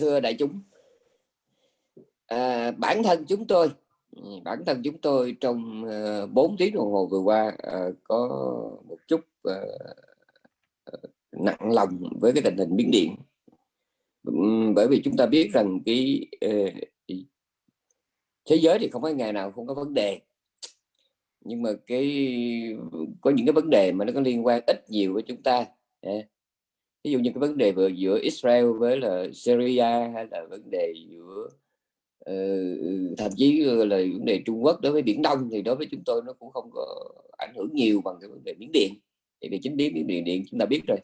thưa đại chúng. À, bản thân chúng tôi bản thân chúng tôi trong ờ, uh, 4 tiếng đồng hồ vừa qua uh, có một chút uh, nặng lòng với cái tình hình biến điện. Bởi vì chúng ta biết rằng cái uh, thế giới thì không có ngày nào không có vấn đề. Nhưng mà cái có những cái vấn đề mà nó có liên quan ít nhiều với chúng ta à, ví dụ như cái vấn đề vừa giữa Israel với là Syria hay là vấn đề giữa uh, thậm chí là vấn đề Trung Quốc đối với Biển Đông thì đối với chúng tôi nó cũng không có ảnh hưởng nhiều bằng cái vấn đề Biển Điện. Thì về chính biến Biển Điện chúng ta biết rồi.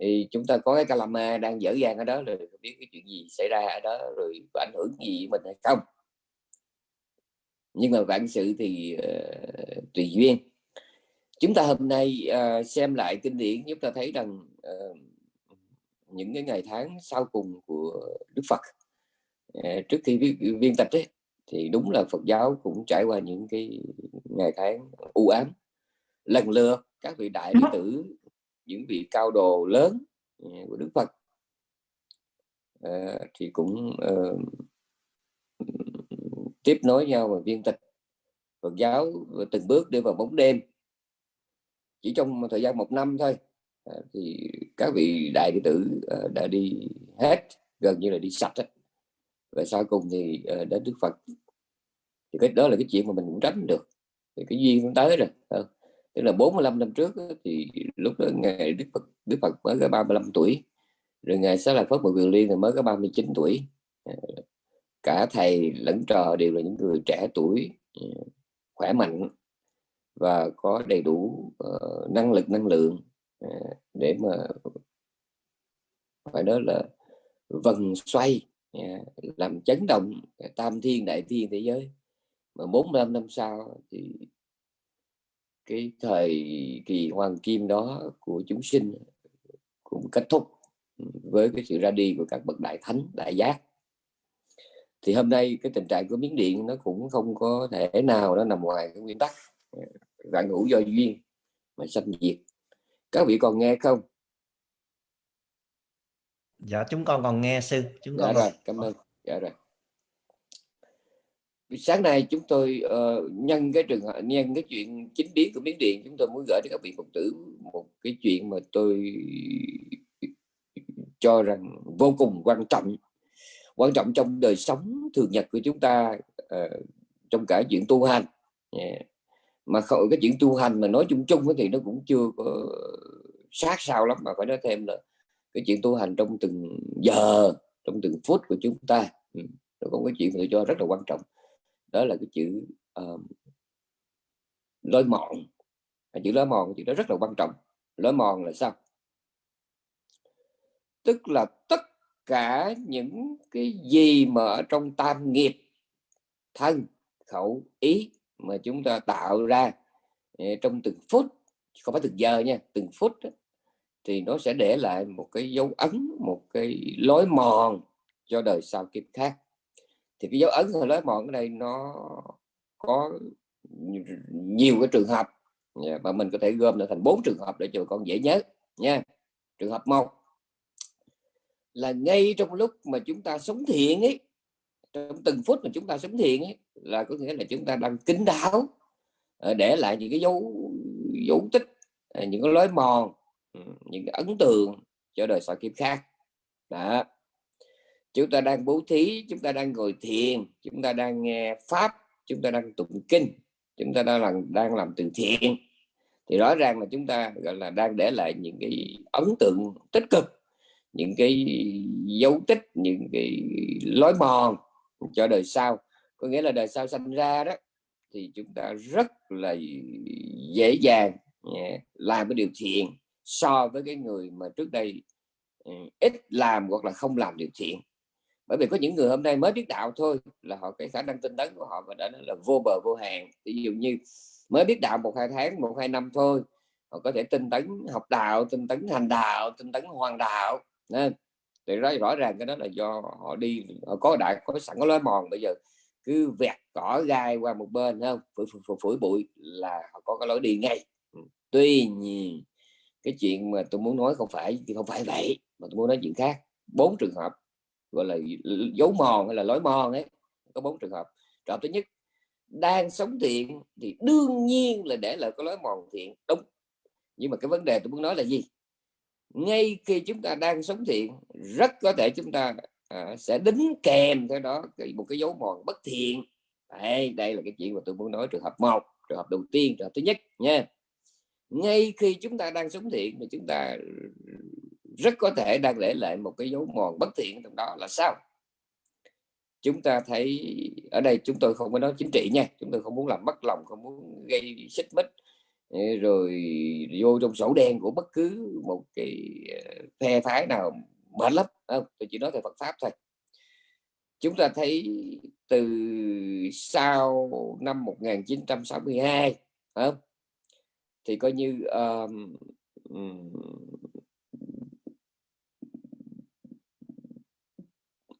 Thì chúng ta có cái Calama đang dở dang ở đó rồi biết cái chuyện gì xảy ra ở đó rồi có ảnh hưởng gì với mình hay không. Nhưng mà vạn sự thì uh, tùy duyên. Chúng ta hôm nay uh, xem lại kinh điển chúng ta thấy rằng uh, những cái ngày tháng sau cùng của Đức Phật. Uh, trước khi viên, viên tịch ấy, thì đúng là Phật giáo cũng trải qua những cái ngày tháng u ám. Lần lượt các vị đại đệ tử những vị cao đồ lớn của Đức Phật uh, thì cũng uh, tiếp nối nhau và viên tịch. Phật giáo từng bước đi vào bóng đêm. Chỉ trong thời gian một năm thôi Ờ, thì các vị đại đệ tử ờ, đã đi hết gần như là đi sạch ấy. và sau cùng thì ờ, đến Đức Phật. Thì cái đó là cái chuyện mà mình cũng tránh được. Thì cái duyên cũng tới rồi tức là 45 năm trước thì lúc đó ngày Đức Phật Đức Phật mới có 35 tuổi. Rồi ngày sau là Phất Bồ Quyền Liên thì mới có 39 tuổi. Cả thầy lẫn trò đều là những người trẻ tuổi khỏe mạnh và có đầy đủ uh, năng lực năng lượng. À, để mà phải nói là vần xoay à, làm chấn động à, tam thiên, đại thiên thế giới. Mà 45 năm sau thì cái thời kỳ hoàng kim đó của chúng sinh cũng kết thúc với cái sự ra đi của các bậc đại thánh, đại giác. Thì hôm nay cái tình trạng của miếng điện nó cũng không có thể nào nó nằm ngoài cái nguyên tắc vạn hữu do duyên mà sanh diệt các vị còn nghe không? Dạ chúng con còn nghe sư. Chúng dạ con rồi cảm ơn. Dạ rồi. Sáng nay chúng tôi uh, nhân cái trường hợp nhân cái chuyện chính biến của miếng điện chúng tôi muốn gửi đến các vị phật tử một cái chuyện mà tôi cho rằng vô cùng quan trọng quan trọng trong đời sống thường nhật của chúng ta uh, trong cả chuyện tu hành. Yeah mà khỏi cái chuyện tu hành mà nói chung chung thì nó cũng chưa có sát sao lắm mà phải nói thêm là cái chuyện tu hành trong từng giờ trong từng phút của chúng ta. Ừ, nó có cái chuyện tôi cho rất là quan trọng. Đó là cái chữ uh, lối mòn. Chữ lối mòn thì nó rất là quan trọng. Lối mòn là sao? Tức là tất cả những cái gì mà ở trong tam nghiệp thân khẩu ý mà chúng ta tạo ra ờ, trong từng phút không phải từng giờ nha từng phút đó, thì nó sẽ để lại một cái dấu ấn một cái lối mòn cho đời sau kiếp khác. Thì cái dấu ấn và lối mòn ở đây nó có nhiều cái trường hợp dạ, và mình có thể gom lại thành bốn trường hợp để cho con dễ nhớ nha. Trường hợp một là ngay trong lúc mà chúng ta sống thiện ấy trong từng phút mà chúng ta sống thiện ấy, là có nghĩa là chúng ta đang kính đáo ờ, để lại những cái dấu dấu tích ờ, những cái lối mòn ừ, những cái ấn tượng cho đời sau kiếp khác. Đó. Chúng ta đang bố thí, chúng ta đang ngồi thiền, chúng ta đang nghe pháp, chúng ta đang tụng kinh, chúng ta đang làm đang làm từ thiện. Thì rõ ràng là chúng ta, gọi là, đang để lại những cái ấn tượng tích cực, những cái dấu tích, những cái lối mòn cho đời sau. Có nghĩa là đời sau sinh ra đó, thì chúng ta rất là dễ dàng à, làm cái điều thiện so với cái người mà trước đây ừ, ít làm hoặc là không làm điều thiện. Bởi vì có những người hôm nay mới biết đạo thôi, là họ cái khả năng tinh tấn của họ và đã là vô bờ vô hạn ví dụ như mới biết đạo một hai tháng, một hai năm thôi, họ có thể tinh tấn học đạo, tinh tấn hành đạo, tinh tấn hoàn đạo nên thì rõ, rõ ràng cái đó là do họ đi họ có đại có sẵn có lối mòn. Bây giờ cứ vẹt cỏ gai qua một bên không? Phủi, phủi, phủi bụi là họ có cái lối đi ngay. Ừ. Tuy nhiên cái chuyện mà tôi muốn nói không phải thì không phải vậy mà tôi muốn nói chuyện khác. Bốn trường hợp gọi là dấu mòn hay là lối mòn ấy có bốn trường hợp. Trường hợp thứ nhất đang sống thiện thì đương nhiên là để lại có lối mòn thiện. Đúng. Nhưng mà cái vấn đề tôi muốn nói là gì? Ngay khi chúng ta đang sống thiện rất có thể chúng ta à, sẽ đính kèm theo đó một cái dấu mòn bất thiện. Đây, đây là cái chuyện mà tôi muốn nói trường hợp một trường hợp đầu tiên trường hợp thứ nhất nha. Ngay khi chúng ta đang sống thiện thì chúng ta rất có thể đang để lại một cái dấu mòn bất thiện trong đó là sao? Chúng ta thấy ở đây chúng tôi không có nói chính trị nha chúng tôi không muốn làm mất lòng không muốn gây xích mích rồi vô trong sổ đen của bất cứ một cái ờ, phe phái nào mệt lắm không? tôi chỉ nói về Phật pháp thôi chúng ta thấy từ sau năm 1962 không? thì coi như um,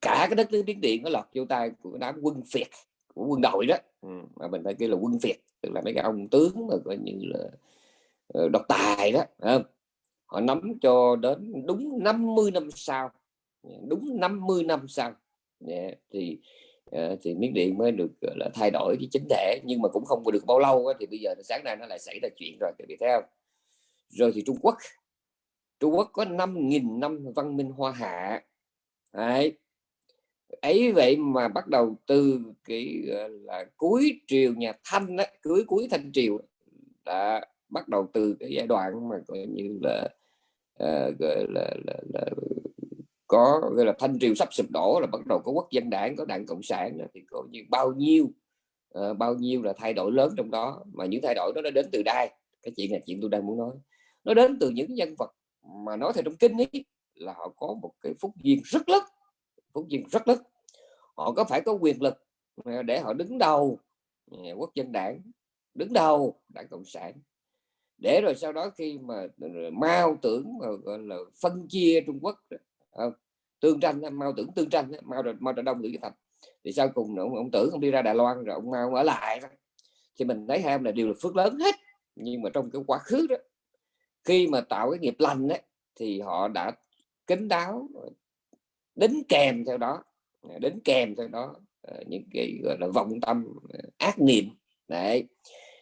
cả cái đất nước Miến Điện nó lọt vô tay của đám quân Việt của quân đội đó ừ, mà mình phải kêu là quân Việt tức là mấy cái ông tướng mà coi như là ờ, độc tài đó không? họ nắm cho đến đúng 50 năm sau dạ, đúng 50 năm sau dạ, thì ờ, thì miếng Điện mới được là thay đổi cái chính thể nhưng mà cũng không được bao lâu thì bây giờ sáng nay nó lại xảy ra chuyện rồi các theo rồi thì Trung Quốc Trung Quốc có 5.000 năm văn minh hoa hạ Đấy ấy vậy mà bắt đầu từ cái là cuối triều nhà Thanh á, cuối cuối Thanh triều đã bắt đầu từ cái giai đoạn mà coi như là uh, gọi là, là, là có gọi là thanh triều sắp sụp đổ là bắt đầu có quốc dân đảng có đảng cộng sản thì có như bao nhiêu uh, bao nhiêu là thay đổi lớn trong đó. Mà những thay đổi đó nó đến từ đây cái chuyện là chuyện tôi đang muốn nói. Nó đến từ những nhân vật mà nói theo trong kinh ấy là họ có một cái phúc duyên rất lớn cũng duyên rất lớn họ có phải có quyền lực để họ đứng đầu ừ, quốc dân đảng đứng đầu đảng cộng sản. Để rồi sau đó khi mà ừ, mao tưởng mà gọi là phân chia trung quốc ừ, tương tranh mao tưởng tương tranh mao mao trạch đông tử thành thì sau cùng ông, ông tưởng không đi ra đài loan rồi ông mao ở lại thì mình thấy hai là điều là phước lớn hết nhưng mà trong cái quá khứ đó khi mà tạo cái nghiệp lành ấy, thì họ đã kính đáo đính kèm theo đó à, đính kèm theo đó à, những cái gọi là vọng tâm à, ác niệm. Đấy.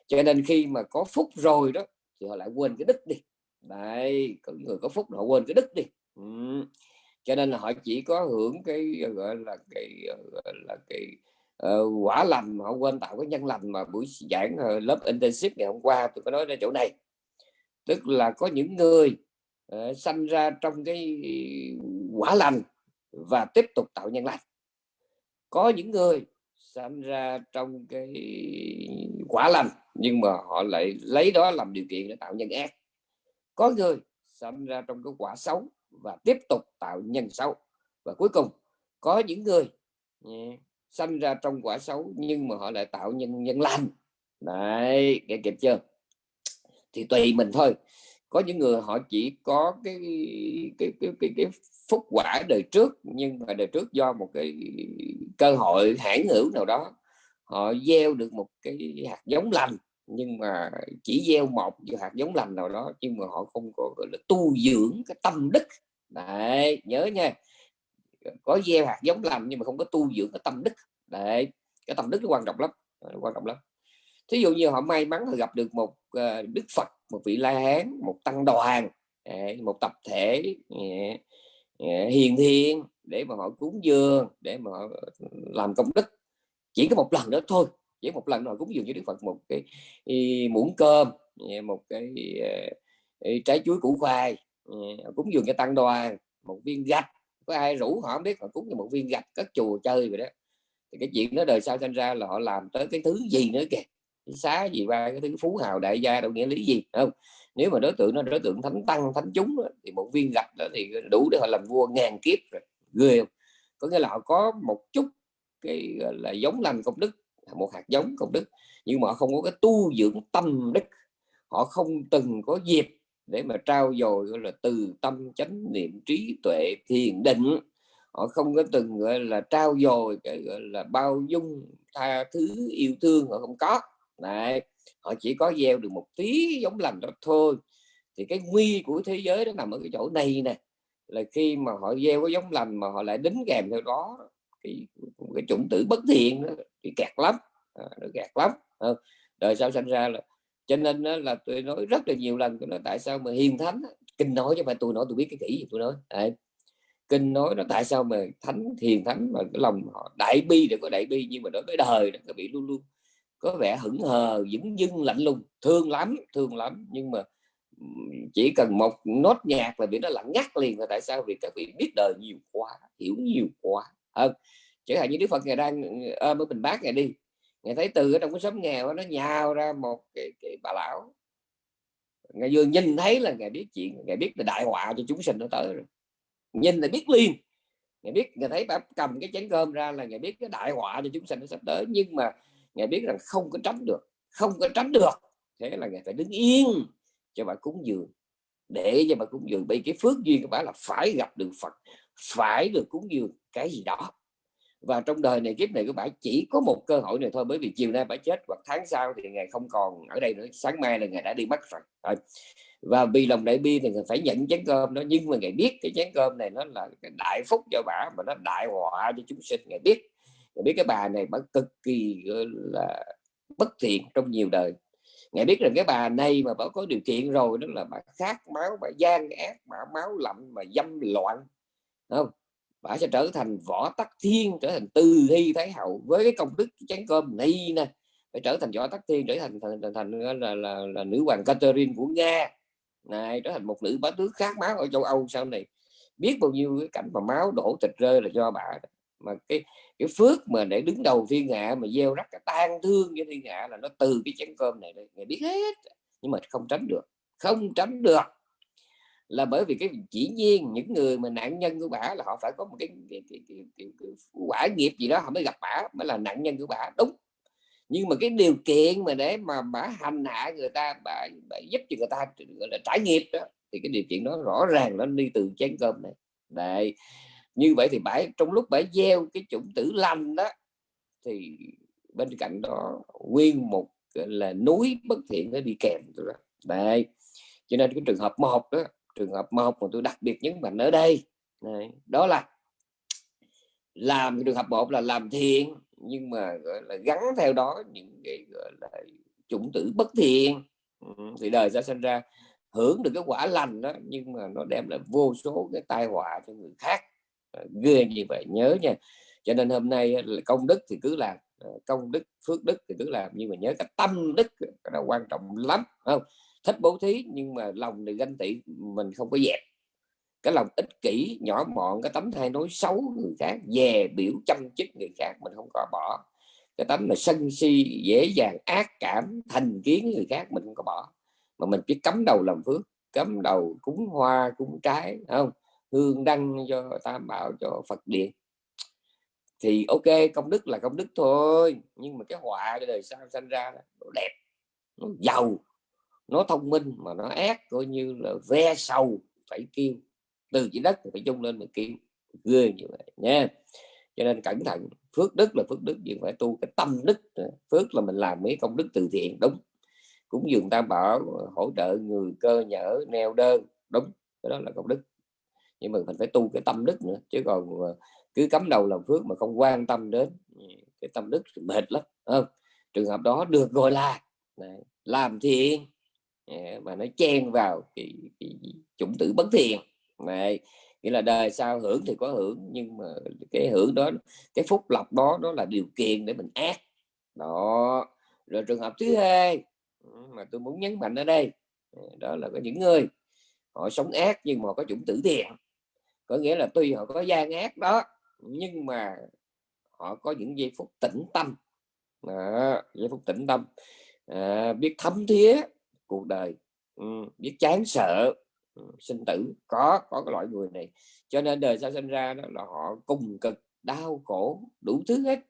Cho nên khi mà có phúc rồi đó thì họ lại quên cái đức đi. Đấy có người có phúc họ quên cái đức đi. Ừ. cho nên là họ chỉ có hưởng cái gọi là cái gọi là cái uh, quả lành mà họ quên tạo cái nhân lành mà buổi giảng uh, lớp intensive ngày hôm qua tôi có nói ra chỗ này. Tức là có những người uh, sanh ra trong cái quả lành và tiếp tục tạo nhân lành. Có những người sanh ra trong cái quả lành, nhưng mà họ lại lấy đó làm điều kiện để tạo nhân ác. Có người sanh ra trong cái quả xấu và tiếp tục tạo nhân xấu. Và cuối cùng, có những người ừ, sanh ra trong quả xấu nhưng mà họ lại tạo nhân nhân lành. Đấy, nghe kịp chưa? Thì tùy mình thôi có những người họ chỉ có cái cái cái cái, cái phúc quả đời trước nhưng mà đời trước do một cái cơ hội hãn hữu nào đó họ gieo được một cái hạt giống lành nhưng mà chỉ gieo một hạt giống lành nào đó nhưng mà họ không có gọi là tu dưỡng cái tâm đức. Đấy nhớ nha. Có gieo hạt giống lành nhưng mà không có tu dưỡng cái tâm đức. Đấy cái tâm đức nó quan trọng lắm. Quan trọng lắm. Thí dụ như họ may mắn họ gặp được một ờ, đức phật một vị la hán, một tăng đoàn một tập thể hiền thiên để mà họ cúng dường, để mà họ ừ, làm công đức. Chỉ có một lần đó thôi, chỉ một lần rồi cúng dường cho đức phật một cái muỗng cơm một cái trái chuối củ khoai cúng dường cho tăng đoàn, một viên gạch. Có ai rủ họ không biết họ cúng cho một viên gạch, cất chùa chơi vậy đó. Thì cái chuyện đó đời sau sinh ra là họ làm tới cái thứ gì nữa kìa xá gì ba cái thứ phú hào đại gia đâu nghĩa lý gì không? Nếu mà đối tượng nó đối tượng thánh tăng thánh chúng đó, thì một viên gạch đó thì đủ để họ làm vua ngàn kiếp rồi. Ghê không? Có nghĩa là họ có một chút cái là giống lành công đức một hạt giống công đức nhưng mà họ không có cái tu dưỡng tâm đức. Họ không từng có dịp để mà trao dồi gọi là từ tâm chánh niệm trí tuệ thiền định. Họ không có từng gọi là trao dồi cái gọi là bao dung tha thứ yêu thương họ không có. Đấy. họ chỉ có gieo được một tí giống lành đó thôi thì cái nguy của thế giới nó nằm ở cái chỗ này nè là khi mà họ gieo cái giống lành mà họ lại đính kèm theo đó cái cái chủng tử bất thiện đó, thì kẹt lắm à, nó kẹt lắm à, đời sau sinh ra là cho nên đó là tôi nói rất là nhiều lần tôi nói tại sao mà hiền thánh kinh nói chứ phải tôi nói tôi biết cái kỹ gì tôi nói Đấy. kinh nói nó tại sao mà thánh hiền thánh mà cái lòng họ đại bi để có đại bi nhưng mà đối với đời nó bị luôn luôn có vẻ hững hờ dững dưng lạnh lùng. Thương lắm thương lắm. Nhưng mà chỉ cần một nốt nhạc là bị nó lặng ngắt liền là tại sao? Vì các vị biết đời nhiều quá hiểu nhiều quá. Hơn chẳng hạn như đức phật ngày đang ờ, ở ở bình bát ngày đi. Ngày thấy từ ở trong cái xóm nghèo nó nhào ra một cái, cái bà lão. Ngày vừa nhìn thấy là ngày biết chuyện ngày biết là đại họa cho chúng sinh nó tới rồi. Nhìn là biết liền. Ngày biết ngày thấy bà cầm cái chén cơm ra là ngày biết cái đại họa cho chúng sinh nó sắp tới. Nhưng mà ngài biết rằng không có tránh được, không có tránh được. Thế là ngài phải đứng yên cho bà cúng dường. Để cho bà cúng dường bị cái phước duyên của bà là phải gặp được Phật, phải được cúng dường, cái gì đó. Và trong đời này, kiếp này của bà chỉ có một cơ hội này thôi, bởi vì chiều nay bà chết, hoặc tháng sau thì ngày không còn ở đây nữa. Sáng mai là ngày đã đi mất rồi. Và vì lòng đại bi thì ngài phải nhận chén cơm đó. Nhưng mà ngài biết cái chén cơm này nó là cái đại phúc cho bà, mà nó đại họa cho chúng sinh, ngài biết biết cái bà này bà cực kỳ là bất thiện trong nhiều đời. Ngài biết rằng cái bà này mà bà có điều kiện rồi đó là bà khát máu bà gian ác bà máu lạnh mà dâm loạn không? Bà sẽ trở thành võ tắc thiên trở thành tư hy thái hậu. Với cái công đức chén cơm này nè phải trở thành võ tắc thiên trở thành thành, thành, thành là, là, là, là nữ hoàng Catherine của nga. Này trở thành một nữ bá tước khát máu ở châu âu sau này. Biết bao nhiêu cái cảnh mà máu đổ thịt rơi là do bà mà cái cái phước mà để đứng đầu thiên hạ mà gieo rắc cái tan thương cho thiên hạ là nó từ cái chén cơm này đây người biết hết nhưng mà không tránh được không tránh được. Là bởi vì cái chỉ nhiên những người mà nạn nhân của bả là họ phải có một cái, cái, cái, cái, cái, cái quả nghiệp gì đó họ mới gặp bả mới là nạn nhân của bả. Đúng. Nhưng mà cái điều kiện mà để mà bả hành hạ người ta bà, bà giúp cho người ta gọi là trải nghiệp đó thì cái điều kiện đó rõ ràng nó đi từ chén cơm này. Đấy như vậy thì bãi trong lúc bãi gieo cái chủng tử lành đó thì bên cạnh đó nguyên một là núi bất thiện nó đi kèm đó. đây cho nên cái trường hợp một đó trường hợp một mà tôi đặc biệt nhấn mạnh ở đây này, đó là làm trường hợp một là làm thiện nhưng mà gọi là gắn theo đó những cái gọi là chủng tử bất thiện ừ, thì đời ra sinh ra hưởng được cái quả lành đó nhưng mà nó đem lại vô số cái tai họa cho người khác ghê như vậy, nhớ nha. Cho nên hôm nay ờ, công đức thì cứ làm ờ, công đức, phước đức thì cứ làm, nhưng mà nhớ cái tâm đức là quan trọng lắm không? Thích bố thí nhưng mà lòng thì ganh tị, mình không có dẹp. Cái lòng ích kỷ, nhỏ mọn, cái tấm thay nói xấu người khác, dè biểu chăm chích người khác, mình không có bỏ. Cái tấm mà sân si, dễ dàng, ác cảm, thành kiến người khác, mình không có bỏ. Mà mình chỉ cấm đầu làm phước cấm đầu cúng hoa, cúng trái không? Hương đăng cho tam bảo, cho phật điện. Thì ok, công đức là công đức thôi, nhưng mà cái họa, cái đời sau sinh ra nó đẹp, nó giàu, nó thông minh, mà nó ác, coi như là ve sầu, phải kêu từ chỉ đất phải chung lên mà kêu ghê như vậy nha. Cho nên cẩn thận, phước đức là phước đức, nhưng phải tu cái tâm đức phước là mình làm mấy công đức từ thiện, đúng. Cũng dường tam bảo, hỗ trợ người, cơ nhở neo đơn, đúng, cái đó là công đức nhưng mà mình phải tu cái tâm đức nữa chứ còn cứ cắm đầu làm phước mà không quan tâm đến ừ, cái tâm đức mệt lắm không? trường hợp đó được gọi là làm thiện dạ, mà nó chen vào cái, cái chủng tử bất thiện này nghĩa là đời sau hưởng thì có hưởng nhưng mà cái hưởng đó cái phúc lộc đó đó là điều kiện để mình ác. Đó rồi trường hợp thứ hai ừ, mà tôi muốn nhấn mạnh ở đây ừ, đó là có những người họ sống ác nhưng mà có chủng tử thiện có nghĩa là tuy họ có gian ác đó nhưng mà họ có những giây phút tĩnh tâm. À, giây phút tĩnh tâm. À, biết thấm thía cuộc đời ừ, biết chán sợ ừ, sinh tử. Có có cái loại người này. Cho nên đời sau sinh ra đó là họ cùng cực đau khổ đủ thứ hết.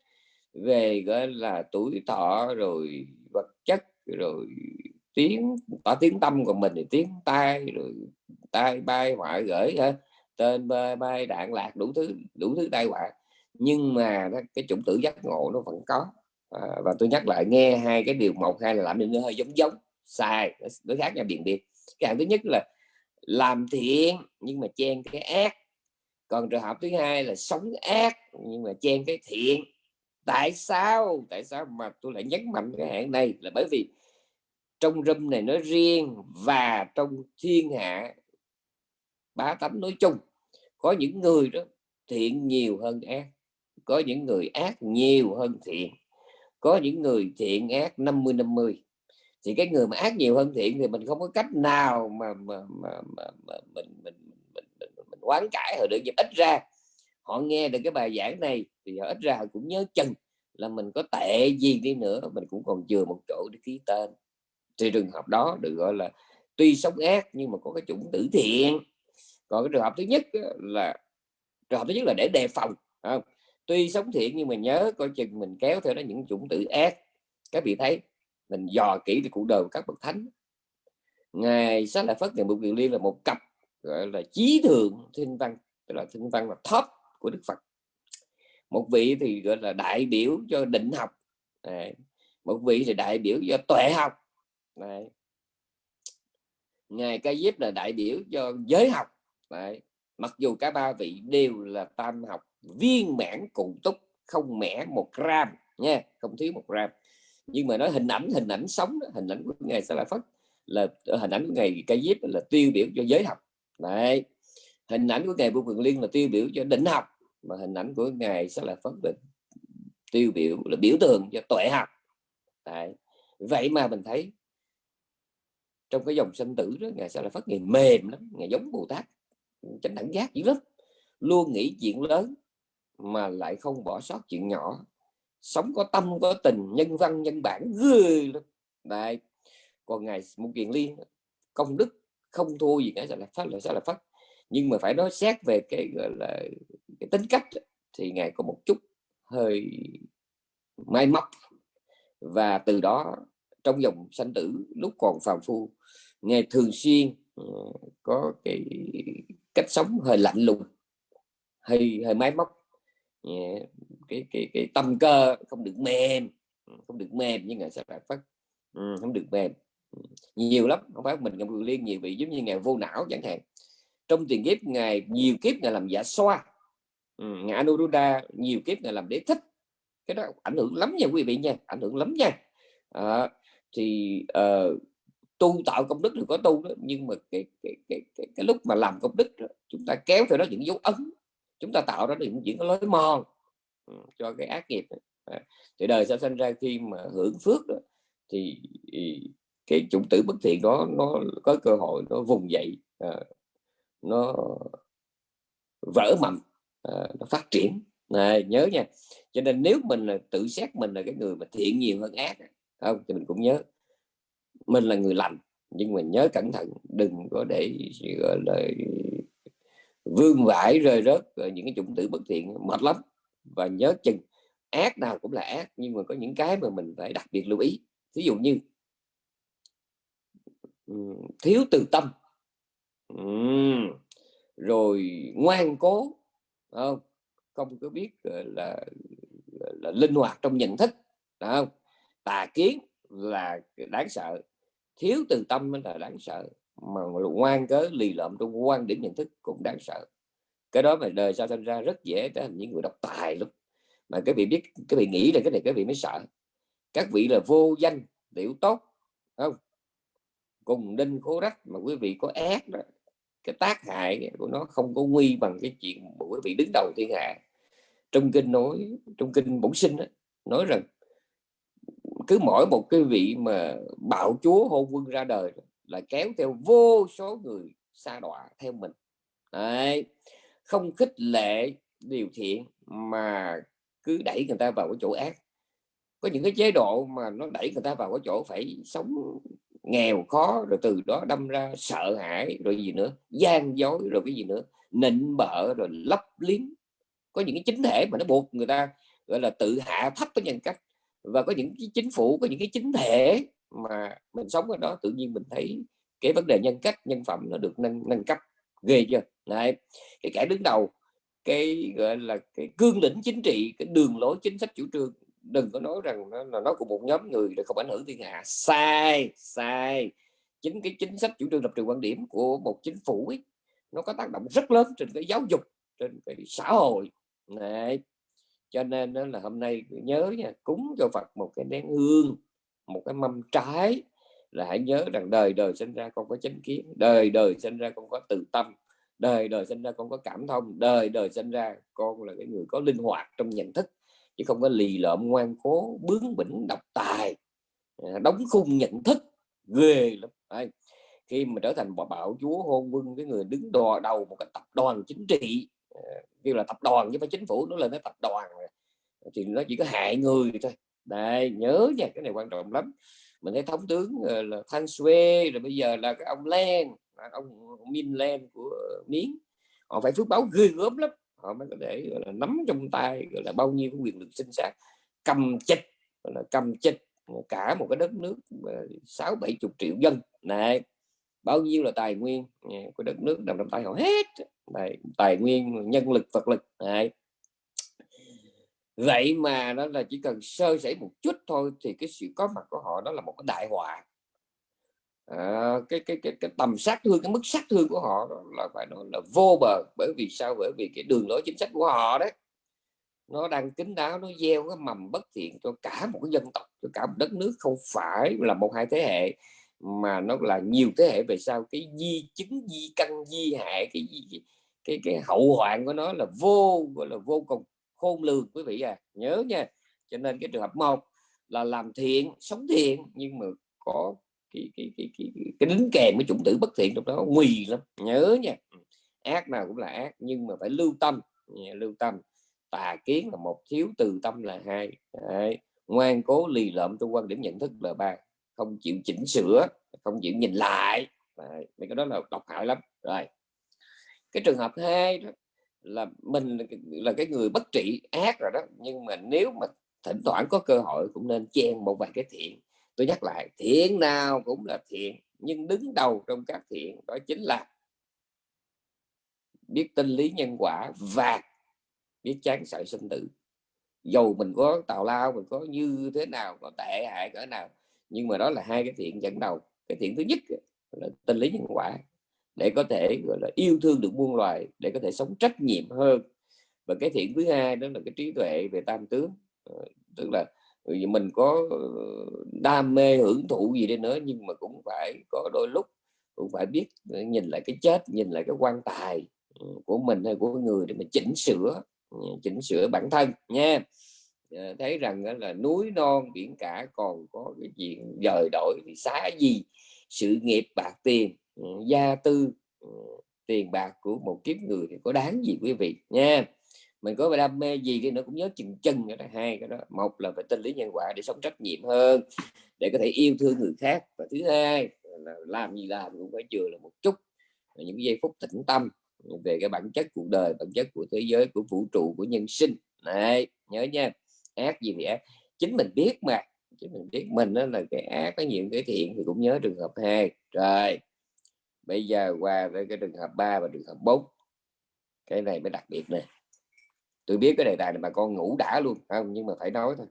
Về gọi là tuổi thọ rồi vật chất rồi tiếng tỏ tiếng tâm của mình thì tiếng tai rồi tai bay ngoại gửi ha tên bay đạn lạc đủ thứ đủ thứ tai họa. Nhưng mà cái chủng tử giác ngộ nó vẫn có. À, và tôi nhắc lại nghe hai cái điều một hai là làm nên nó hơi giống giống sai nó khác nhau điện biệt. Cái hạng thứ nhất là làm thiện nhưng mà chen cái ác. Còn trường hợp thứ hai là sống ác nhưng mà chen cái thiện. Tại sao? Tại sao mà tôi lại nhấn mạnh cái hạng này? Là bởi vì trong râm này nói riêng và trong thiên hạ bá tánh nói chung có những người đó thiện nhiều hơn ác có những người ác nhiều hơn thiện có những người thiện ác 50 50 thì cái người mà ác nhiều hơn thiện thì mình không có cách nào mà mà, mà, mà, mà mình, mình, mình, mình, mình quán cãi họ được nhưng ít ra họ nghe được cái bài giảng này thì họ ít ra họ cũng nhớ chừng là mình có tệ gì đi nữa mình cũng còn chừa một chỗ để ký tên. Thì trường hợp đó được gọi là tuy sống ác nhưng mà có cái chủng tử thiện còn cái trường hợp thứ nhất là trường hợp thứ nhất là để đề phòng không? tuy sống thiện nhưng mà nhớ coi chừng mình kéo theo đó những chủng tử ác các vị thấy, mình dò kỹ thì cuộc đời của các bậc thánh ngài sát lại phất ngày bục kiều liên là một cặp, gọi là trí thượng thiên văn, tức là thiên văn là top của đức phật một vị thì, gọi là, đại biểu cho định học, Đấy. một vị thì đại biểu cho tuệ học, Đấy. ngài ca diếp là đại biểu cho giới học Đấy. mặc dù cả ba vị đều là tam học viên mãn cùng túc, không mẻ một gram nha, không thiếu một gram nhưng mà nói hình ảnh hình ảnh sống hình ảnh của ngài sẽ là phất là ờ, hình ảnh của ngài Cây diếp là tiêu biểu cho giới học Đấy. hình ảnh của ngài vô quyền liên là tiêu biểu cho định học, mà hình ảnh của ngài sẽ là phất là tiêu biểu, là biểu tượng cho tuệ học Đấy. vậy mà mình thấy trong cái dòng sinh tử đó, ngài sẽ là phất ngài mềm lắm, ngài giống bồ tát chánh đẳng giác dữ lắm. Luôn nghĩ chuyện lớn mà lại không bỏ sót chuyện nhỏ. Sống có tâm, có tình, nhân văn, nhân bản, ghê lắm. Đấy. Còn ngài một kiện liên, công đức, không thua gì cả là phát là sẽ là phát nhưng mà phải nói xét về cái, gọi là, cái tính cách thì ngài có một chút hơi may móc. Và từ đó, trong dòng sanh tử, lúc còn phàm phu, ngài thường xuyên Ờ, có cái cách sống hơi lạnh lùng hơi hơi máy móc. Cái cái cái tâm cơ không được mềm ừ, không được mềm như ngài sẽ phải phát ừ, không được mềm. Ừ, nhiều lắm không phải mình ngài liên nhiều vị giống như ngài vô não chẳng hạn. Trong tiền kiếp ngài nhiều kiếp ngài làm giả xoa. Ngài Anuruddha nhiều kiếp ngài làm đế thích. Cái đó ảnh hưởng lắm nha quý vị nha ảnh hưởng lắm nha. À, thì uh, tu tạo công đức thì có tu đó. Nhưng mà cái cái, cái, cái, cái lúc mà làm công đức đó, chúng ta kéo theo đó những dấu ấn chúng ta tạo ra những những lối mòn ừ, cho cái ác nghiệp thì đời sẽ sinh ra khi mà hưởng phước đó, thì cái chủng tử bất thiện đó nó có cơ hội nó vùng dậy à, nó vỡ mầm à, nó phát triển. Này, nhớ nha. Cho nên nếu mình là tự xét mình là cái người mà thiện nhiều hơn ác không thì mình cũng nhớ mình là người lành nhưng mà nhớ cẩn thận đừng có để gọi là vương vãi rơi rớt những cái chủng tử bất thiện mệt lắm. Và nhớ chừng ác nào cũng là ác nhưng mà có những cái mà mình phải đặc biệt lưu ý. Ví dụ như thiếu từ tâm. Rồi ngoan cố không? Không có biết là, là linh hoạt trong nhận thức không? Tà kiến là đáng sợ thiếu từ tâm mới là đáng sợ. Mà ngoan cớ lì lợm trong quan điểm nhận thức cũng đáng sợ. Cái đó mà đời sau sinh ra rất dễ trở thành những người độc tài lắm. Mà cái vị biết cái vị nghĩ là cái này cái vị mới sợ. Các vị là vô danh tiểu tốt không? Cùng đinh khố rách mà quý vị có ác đó cái tác hại của nó không có nguy bằng cái chuyện của quý vị đứng đầu thiên hạ. Trong kinh nói trong kinh bổn sinh đó, nói rằng cứ mỗi một cái vị mà bạo chúa hôn quân ra đời là kéo theo vô số người xa đọa theo mình. Đấy. không khích lệ điều thiện mà cứ đẩy người ta vào cái chỗ ác. Có những cái chế độ mà nó đẩy người ta vào cái chỗ phải sống nghèo khó, rồi từ đó đâm ra sợ hãi, rồi gì nữa, gian dối, rồi cái gì nữa, nịnh bợ, rồi lấp liếm. Có những cái chính thể mà nó buộc người ta, gọi là tự hạ thấp cái nhân cách và có những cái chính phủ có những cái chính thể mà mình sống ở đó tự nhiên mình thấy cái vấn đề nhân cách nhân phẩm nó được nâng nâng cấp ghê chưa? Đấy. cái kẻ đứng đầu cái gọi là cái cương lĩnh chính trị cái đường lối chính sách chủ trương đừng có nói rằng nó là nó của một nhóm người để không ảnh hưởng thiên hạ. Sai sai. Chính cái chính sách chủ trương lập trường quan điểm của một chính phủ ấy, nó có tác động rất lớn trên cái giáo dục trên cái xã hội. Này cho nên đó là hôm nay nhớ nha, cúng cho Phật một cái nén hương, một cái mâm trái là hãy nhớ rằng đời đời sinh ra con có chánh kiến, đời đời sinh ra con có từ tâm, đời đời sinh ra con có cảm thông, đời đời sinh ra con là cái người có linh hoạt trong nhận thức, chứ không có lì lợm, ngoan cố, bướng bỉnh, độc tài à, đóng khung nhận thức, ghê lắm Đấy. khi mà trở thành bạo chúa hôn quân cái người đứng đò đầu một cái tập đoàn chính trị Ờ, kêu là tập đoàn chứ phải chính phủ, nó lên cái tập đoàn thì nó chỉ có hại người thôi. Đây nhớ nha, cái này quan trọng lắm. Mình thấy thống tướng ờ, là Thanh Xuê, rồi bây giờ là cái ông Len ông Min Len của Miến. Họ phải phước báo ghê gớm lắm. Họ mới có thể, gọi là, nắm trong tay, gọi là, bao nhiêu cái quyền lực sinh sản cầm chịch, gọi là, cầm chịch cả một cái đất nước ờ, sáu bảy chục triệu dân. Này bao nhiêu là tài nguyên của đất nước nằm trong tay họ hết. Đấy, tài nguyên nhân lực vật lực Đấy. vậy mà nó là chỉ cần sơ sẩy một chút thôi thì cái sự có mặt của họ đó là một cái đại họa. À, cái, cái cái cái tầm sát thương cái mức sát thương của họ là phải nói là vô bờ bởi vì sao? Bởi vì cái đường lối chính sách của họ đấy. Nó đang kín đáo nó gieo cái mầm bất thiện cho cả một cái dân tộc cho cả một đất nước. Không phải là một hai thế hệ mà nó là nhiều thế hệ về sau. Cái di chứng di căn di hại cái cái, cái cái hậu hoạn của nó là vô gọi là vô cùng khôn lường quý vị à. Nhớ nha cho nên cái trường hợp một là làm thiện sống thiện nhưng mà có cái cái cái cái, cái, cái đính kèm với chủng tử bất thiện trong đó nguy lắm. Nhớ nha. Ừ, ác nào cũng là ác nhưng mà phải lưu tâm. Lưu tâm. Tà kiến là một thiếu từ tâm là hai. Đấy. ngoan cố lì lợm trong quan điểm nhận thức là ba. Không chịu chỉnh sửa không chịu nhìn lại. Đấy. mấy cái đó là độc hại lắm. Rồi cái trường hợp hai đó là mình là cái người bất trị, ác rồi đó. Nhưng mà nếu mà thỉnh thoảng có cơ hội cũng nên chen một vài cái thiện. Tôi nhắc lại, thiện nào cũng là thiện, nhưng đứng đầu trong các thiện đó chính là biết tinh lý nhân quả và biết chán sợ sinh tử. Dầu mình có tào lao, mình có như thế nào có tệ hại cỡ nào, nhưng mà đó là hai cái thiện dẫn đầu. Cái thiện thứ nhất là tinh lý nhân quả để có thể, gọi là, yêu thương được muôn loài, để có thể sống trách nhiệm hơn. Và cái thiện thứ hai đó là cái trí tuệ về tam tướng. Ờ, tức là ừ, mình có ờ, đam mê hưởng thụ gì đi nữa, nhưng mà cũng phải có đôi lúc cũng phải biết ờ, nhìn lại cái chết, nhìn lại cái quan tài ừ, của mình hay của người để mình chỉnh sửa ừ, chỉnh sửa bản thân nha. Thấy rằng là núi non biển cả còn có cái chuyện dời đổi thì xá gì, sự nghiệp bạc tiền. Ừ, gia tư ừ, tiền bạc của một kiếp người thì có đáng gì quý vị nha. Mình có đam mê gì thì nó cũng nhớ chừng chân cái đó, hai cái đó. Một là phải tinh lý nhân quả để sống trách nhiệm hơn, để có thể yêu thương người khác. Và thứ hai là làm gì làm cũng phải chừa là một chút những giây phút tĩnh tâm về cái bản chất cuộc đời, bản chất của thế giới, của vũ trụ, của nhân sinh. Này nhớ nha. Ác gì thì ác. Chính mình biết mà, chính mình biết. Mình đó là cái ác, có nhiều cái thiện thì cũng nhớ trường hợp hai. Rồi bây giờ qua với cái trường hợp 3 và trường hợp 4 cái này mới đặc biệt nè. Tôi biết cái đề tài này bà con ngủ đã luôn không? Nhưng mà phải nói thôi.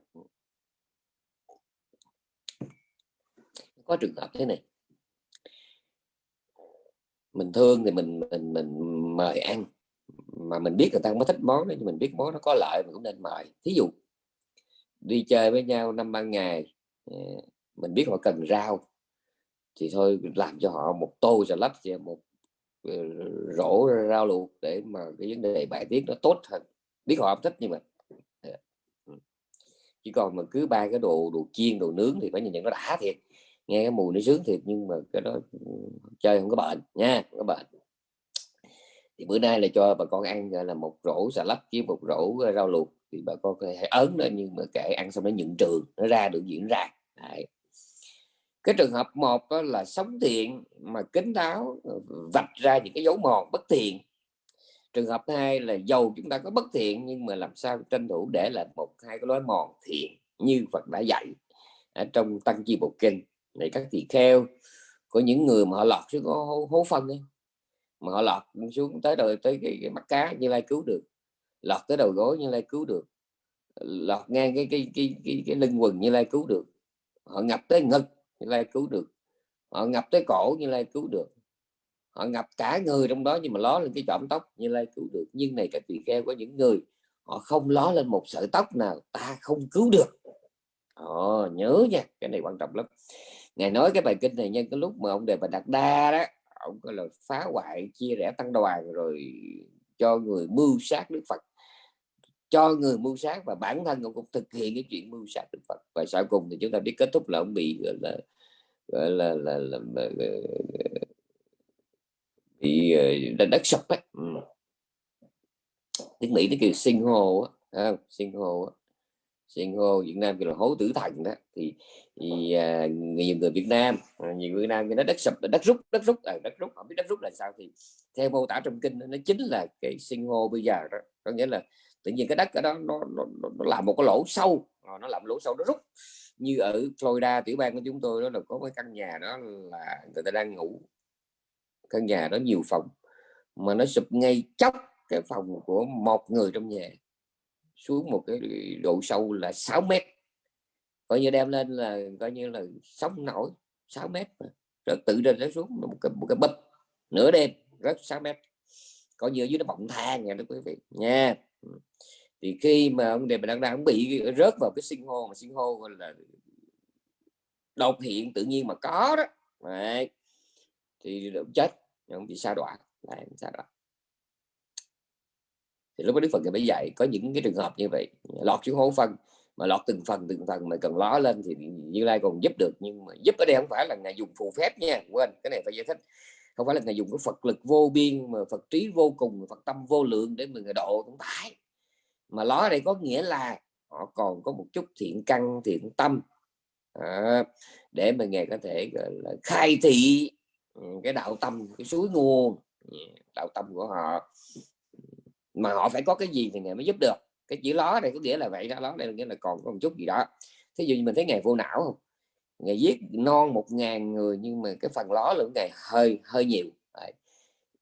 Có trường hợp thế này. Mình thương thì mình mình mình mời ăn. Mà mình biết người ta không có thích món đó, nhưng mình biết món nó có lợi mình cũng nên mời. Thí dụ, đi chơi với nhau năm ba ngày ờ, mình biết họ cần rau thì thôi làm cho họ một tô salad và một ờ, rổ rau luộc để mà cái vấn đề bài tiết nó tốt hơn. Biết họ không thích nhưng mà ờ, ừ. chỉ còn mà cứ ba cái đồ đồ chiên, đồ nướng thì phải nhìn nhận nó đã thiệt. Nghe cái mùi nó sướng thiệt nhưng mà cái đó ừ, chơi không có bệnh nha, không có bệnh thì bữa nay là cho bà con ăn là, một rổ xà lách với một rổ ờ, rau luộc thì bà con có thể ớn lên nhưng mà kệ ăn xong nó nhận trường, nó ra được, diễn ra. Đấy cái trường hợp một đó là sống thiện mà kính đáo ờ, vạch ra những cái dấu mòn bất thiện. Trường hợp hai là dầu chúng ta có bất thiện nhưng mà làm sao tranh thủ để lại một hai cái lối mòn thiện như Phật đã dạy ở trong tăng chi bộ kinh. Này các tỳ kheo của những người mà họ lọt xuống hố, hố phân ấy. mà họ lọt xuống tới đời tới cái, cái mắt cá như lai cứu được. Lọt tới đầu gối như lai cứu được. Lọt ngang cái cái cái cái, cái lưng quần như lai cứu được. Họ ngập tới ngực như lai cứu được. Họ ngập tới cổ như lai cứu được. Họ ngập cả người trong đó nhưng mà ló lên cái chỏm tóc như lai cứu được. Nhưng này các tỳ kheo có những người họ không ló lên một sợi tóc nào ta không cứu được. Ồ, nhớ nha cái này quan trọng lắm. Ngài nói cái bài kinh này nhân cái lúc mà ông đề bà đạt đa đó ông có là phá hoại chia rẽ tăng đoàn rồi cho người mưu sát đức phật cho người mưu sát và bản thân ông cũng thực hiện cái chuyện mưu sát đức phật. Và sau cùng thì chúng ta biết kết thúc là ông bị gọi là gọi là, là, là, là, là bị ờ, đất, đất sập ấy. Ừ. tiếng mỹ nó kêu sinh hồ á sinh hồ á. Sinh hồ Việt Nam kêu là hố tử thần đó. Thì, thì à, nhiều người Việt Nam à, nhiều người Việt Nam nó đất sập đất rút đất rút à, đất rút. Không biết đất rút là sao thì theo mô tả trong kinh nó chính là cái sinh hồ bây giờ đó. Có nghĩa là tự nhiên cái đất ở đó nó, nó, nó, nó làm một cái lỗ sâu. Ờ, nó làm lỗ sâu nó rút. Như ở Florida tiểu bang của chúng tôi đó là có cái căn nhà đó là người ta đang ngủ. Căn nhà đó nhiều phòng mà nó sụp ngay chóc cái phòng của một người trong nhà xuống một cái độ sâu là 6 mét. Coi như đem lên là coi như là sóng nổi 6 mét rồi tự lên nó xuống một cái một cái bập nửa đêm rất 6 mét. Coi như dưới nó bọng than nha quý vị. Nha. Ừ. thì khi mà ông đề bà đang đang bị rớt vào cái sinh hô mà sinh hô gọi là đột hiện tự nhiên mà có đó, Đấy. thì chết ông bị sa đọa lại sa đọa thì lúc đó đức phật mới dạy, có những cái trường hợp như vậy, lọt xuống hố phân, mà lọt từng phần từng phần mà cần ló lên thì như lai còn giúp được, nhưng mà giúp ở đây không phải là ngài dùng phù phép nha, quên, cái này phải giải thích không phải là ngài dùng cái phật lực vô biên mà phật trí vô cùng phật tâm vô lượng để mà người độ cũng phải mà ló ở đây có nghĩa là họ còn có một chút thiện căn thiện tâm à, để mà ngài có thể gọi là khai thị ừ, cái đạo tâm cái suối nguồn đạo tâm của họ. Mà họ phải có cái gì thì ngài mới giúp được. Cái chữ ló này có nghĩa là vậy đó ló đây là nghĩa là còn có một chút gì đó. Thí dụ như mình thấy ngài vô não không? Ngày giết non một ngàn người nhưng mà cái phần ló lượng ngày hơi hơi nhiều.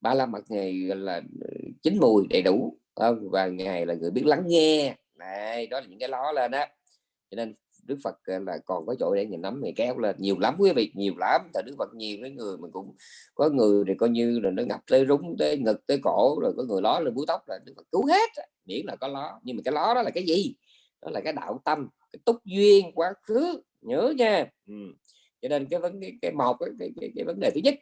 Ba la mật ngày là ờ, chín mùi đầy đủ không? và ngài là người biết lắng nghe. Này đó là những cái ló lên đó cho nên Đức Phật là, còn có chỗ để nhìn nắm ngày kéo lên. Nhiều lắm quý vị, nhiều lắm. Tại Đức Phật nhiều cái người mà cũng có người thì coi như là nó ngập tới rúng, tới ngực, tới cổ, rồi có người ló lên búi tóc là Đức Phật cứu hết. Miễn là có ló. Nhưng mà cái ló đó là cái gì? Đó là cái đạo tâm, cái túc duyên quá khứ nhớ nha. Ừ. cho nên cái vấn cái, cái một cái, cái, cái, cái vấn đề thứ nhất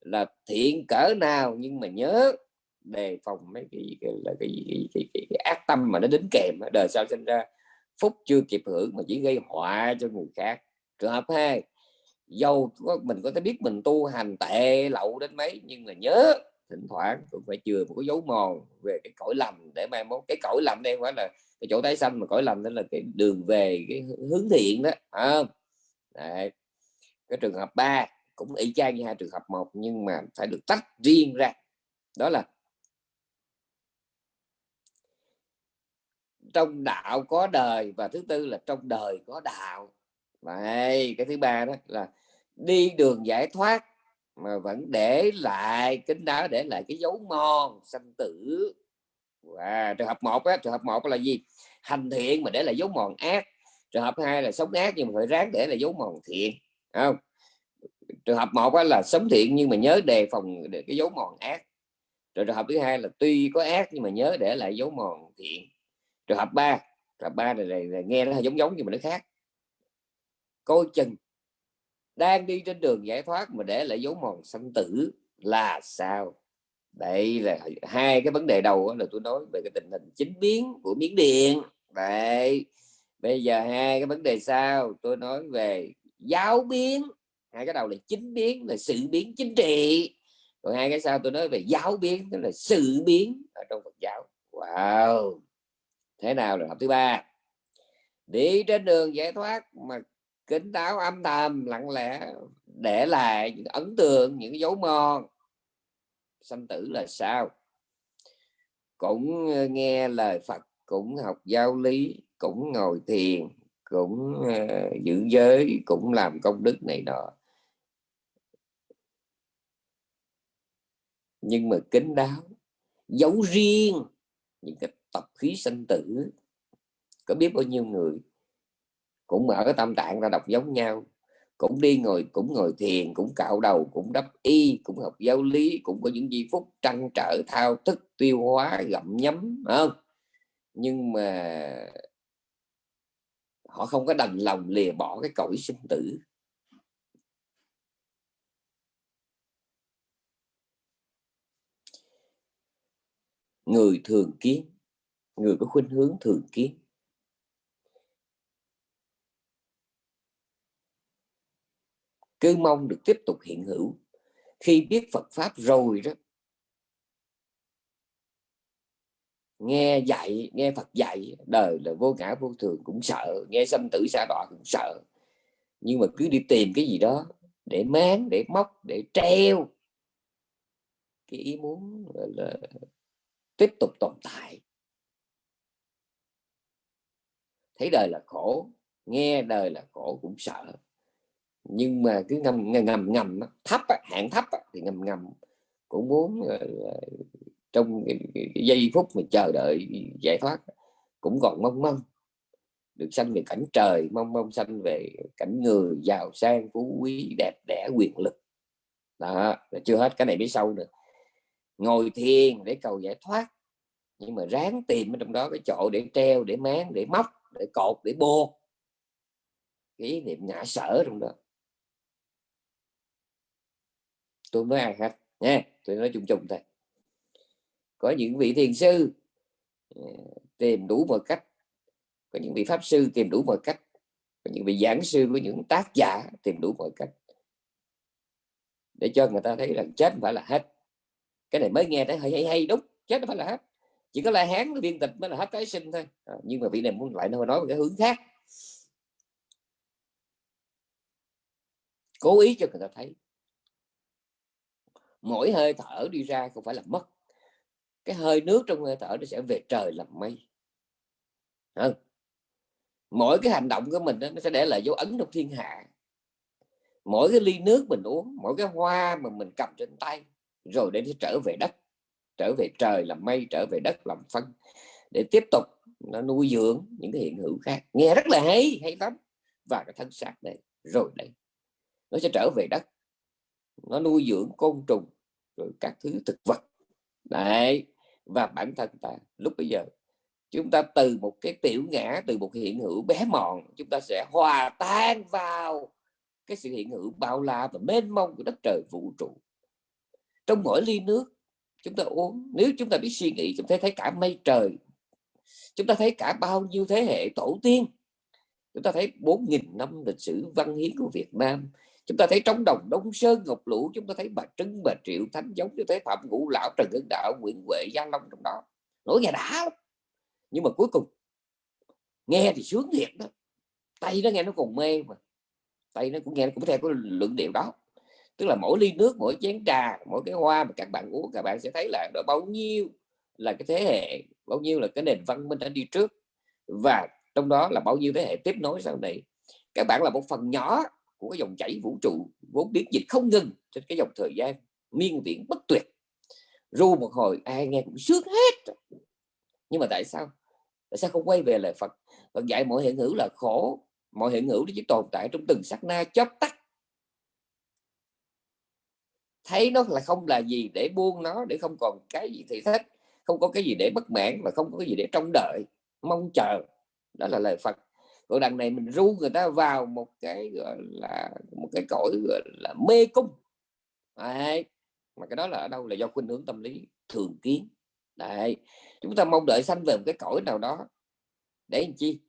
là thiện cỡ nào nhưng mà nhớ đề phòng mấy cái, cái là cái, cái, cái, cái, cái ác tâm mà nó đến kèm đời sau sinh ra phúc chưa kịp hưởng mà chỉ gây họa cho người khác. Trường hợp hai dầu có, mình có thể biết mình tu hành tệ lậu đến mấy nhưng mà nhớ thỉnh thoảng cũng phải chừa một cái dấu mòn về cái cõi lầm để mai mốt. Cái cõi lầm đây phải là cái chỗ tái sanh mà cõi lành đó là cái đường về cái hướng thiện đó à, Đấy. cái trường hợp ba cũng y chang như hai trường hợp một nhưng mà phải được tách riêng ra. Đó là trong đạo có đời và thứ tư là trong đời có đạo. Vậy cái thứ ba đó là đi đường giải thoát mà vẫn để lại kính đáo để lại cái dấu mòn sanh tử à, trường hợp một á, trường hợp một là gì? Hành thiện mà để lại dấu mòn ác. Trường hợp hai là sống ác nhưng mà phải ráng để lại dấu mòn thiện không? Trường hợp một là sống thiện nhưng mà nhớ đề phòng để cái dấu mòn ác. Rồi trường hợp thứ hai là tuy có ác nhưng mà nhớ để lại dấu mòn thiện. Trường hợp ba trường hợp ba này, này, này nghe nó giống giống nhưng mà nó khác. Coi chừng. Đang đi trên đường giải thoát mà để lại dấu mòn sanh tử là sao? Đây là hai cái vấn đề đầu là tôi nói về cái tình hình chính biến của miếng điện. Vậy bây giờ hai cái vấn đề sau, tôi nói về giáo biến. Hai cái đầu là chính biến là sự biến chính trị. Còn hai cái sau tôi nói về giáo biến, tức là sự biến ở trong Phật giáo. Wow! Thế nào là học thứ ba? Đi trên đường giải thoát mà kính đáo âm thầm lặng lẽ để lại những ấn tượng, những dấu mòn sanh tử là sao? Cũng ờ, nghe lời Phật cũng học giáo lý cũng ngồi thiền cũng uh, giữ giới cũng làm công đức này nọ. Nhưng mà kính đáo giấu riêng những cái tập khí sanh tử. Có biết bao nhiêu người cũng mở cái tâm tạng ra đọc giống nhau cũng đi ngồi, cũng ngồi thiền, cũng cạo đầu, cũng đắp y, cũng học giáo lý, cũng có những giây phút trăn trở, thao thức, tiêu hóa, gặm nhấm không? Nhưng mà họ không có đành lòng lìa bỏ cái cõi sinh tử. Người thường kiến, người có khuynh hướng thường kiến. Cứ mong được tiếp tục hiện hữu. Khi biết Phật pháp rồi đó, nghe dạy, nghe Phật dạy, đời là vô ngã vô thường cũng sợ, nghe sanh tử xa đọa cũng sợ. Nhưng mà cứ đi tìm cái gì đó để máng, để móc, để treo cái ý muốn là tiếp tục tồn tại. Thấy đời là khổ, nghe đời là khổ cũng sợ nhưng mà cứ ngầm ngầm ngầm thấp hạn thấp thì ngầm ngầm cũng muốn ờ, ờ, trong cái, cái, cái giây phút mà chờ đợi giải thoát cũng còn mong mong được sanh về cảnh trời mong mong sanh về cảnh người giàu sang phú quý đẹp đẽ quyền lực. Đó là chưa hết cái này biết sâu nữa. Ngồi thiền để cầu giải thoát nhưng mà ráng tìm ở trong đó cái chỗ để treo để máng để móc để cột để bô. Cái ý niệm ngã sở trong đó tôi mới ai hết nha tôi nói chung chung thôi. Có những vị thiền sư ờ, tìm đủ mọi cách. Có những vị pháp sư tìm đủ mọi cách. Có những vị giảng sư của những tác giả tìm đủ mọi cách. Để cho người ta thấy rằng chết phải là hết. Cái này mới nghe thấy hay hay, hay đúng. Chết phải là hết. Chỉ có la hán viên tịch mới là hết tái sinh thôi. À, nhưng mà vị này muốn lại nói một cái hướng khác. Cố ý cho người ta thấy mỗi hơi thở đi ra không phải là mất. Cái hơi nước trong hơi thở nó sẽ về trời làm mây. À. mỗi cái hành động của mình đó, nó sẽ để lại dấu ấn trong thiên hạ. Mỗi cái ly nước mình uống mỗi cái hoa mà mình cầm trên tay rồi để trở về đất trở về trời làm mây trở về đất làm phân để tiếp tục nó nuôi dưỡng những cái hiện hữu khác. Nghe rất là hay hay lắm. Và cái thân xác đây rồi đây nó sẽ trở về đất nó nuôi dưỡng côn trùng, rồi các thứ thực vật. Đấy, và bản thân ta, lúc bây giờ, chúng ta từ một cái tiểu ngã, từ một hiện hữu bé mọn, chúng ta sẽ hòa tan vào cái sự hiện hữu bao la và mênh mông của đất trời vũ trụ. Trong mỗi ly nước, chúng ta uống, nếu chúng ta biết suy nghĩ, chúng ta thấy cả mây trời, chúng ta thấy cả bao nhiêu thế hệ tổ tiên, chúng ta thấy 4.000 năm lịch sử văn hiến của Việt Nam chúng ta thấy trống đồng Đông Sơn Ngọc Lũ, chúng ta thấy bà Trưng bà Triệu Thánh giống, chúng ta thấy Phạm Ngũ Lão, Trần Hưng Đạo, Nguyễn Huệ, Gia Long trong đó. Nổi nghe đã nhưng mà cuối cùng, nghe thì sướng thiệt đó. Tay nó nghe nó còn mê mà. Tay nó cũng nghe nó cũng theo cái luận điệu đó. Tức là mỗi ly nước, mỗi chén trà, mỗi cái hoa mà các bạn uống, các bạn sẽ thấy là đó bao nhiêu là cái thế hệ, bao nhiêu là cái nền văn minh đã đi trước. Và trong đó là bao nhiêu thế hệ tiếp nối sau này. Các bạn là một phần nhỏ của cái dòng chảy vũ trụ, vốn biến dịch không ngừng trên cái dòng thời gian miên viễn bất tuyệt. Ru một hồi, ai nghe cũng sướng hết. Nhưng mà tại sao? Tại sao không quay về lời Phật? Phật dạy mọi hiện hữu là khổ, mọi hiện hữu chỉ tồn tại trong từng sát na chớp tắt. Thấy nó là không là gì để buông nó, để không còn cái gì thì thách không có cái gì để bất mãn mà không có cái gì để trông đợi, mong chờ. Đó là lời Phật còn đằng này mình ru người ta vào một cái, gọi là, một cái cõi, gọi là, mê cung Đấy. mà cái đó là ở đâu là do khuynh hướng tâm lý thường kiến Đấy. chúng ta mong đợi sanh về một cái cõi nào đó để làm chi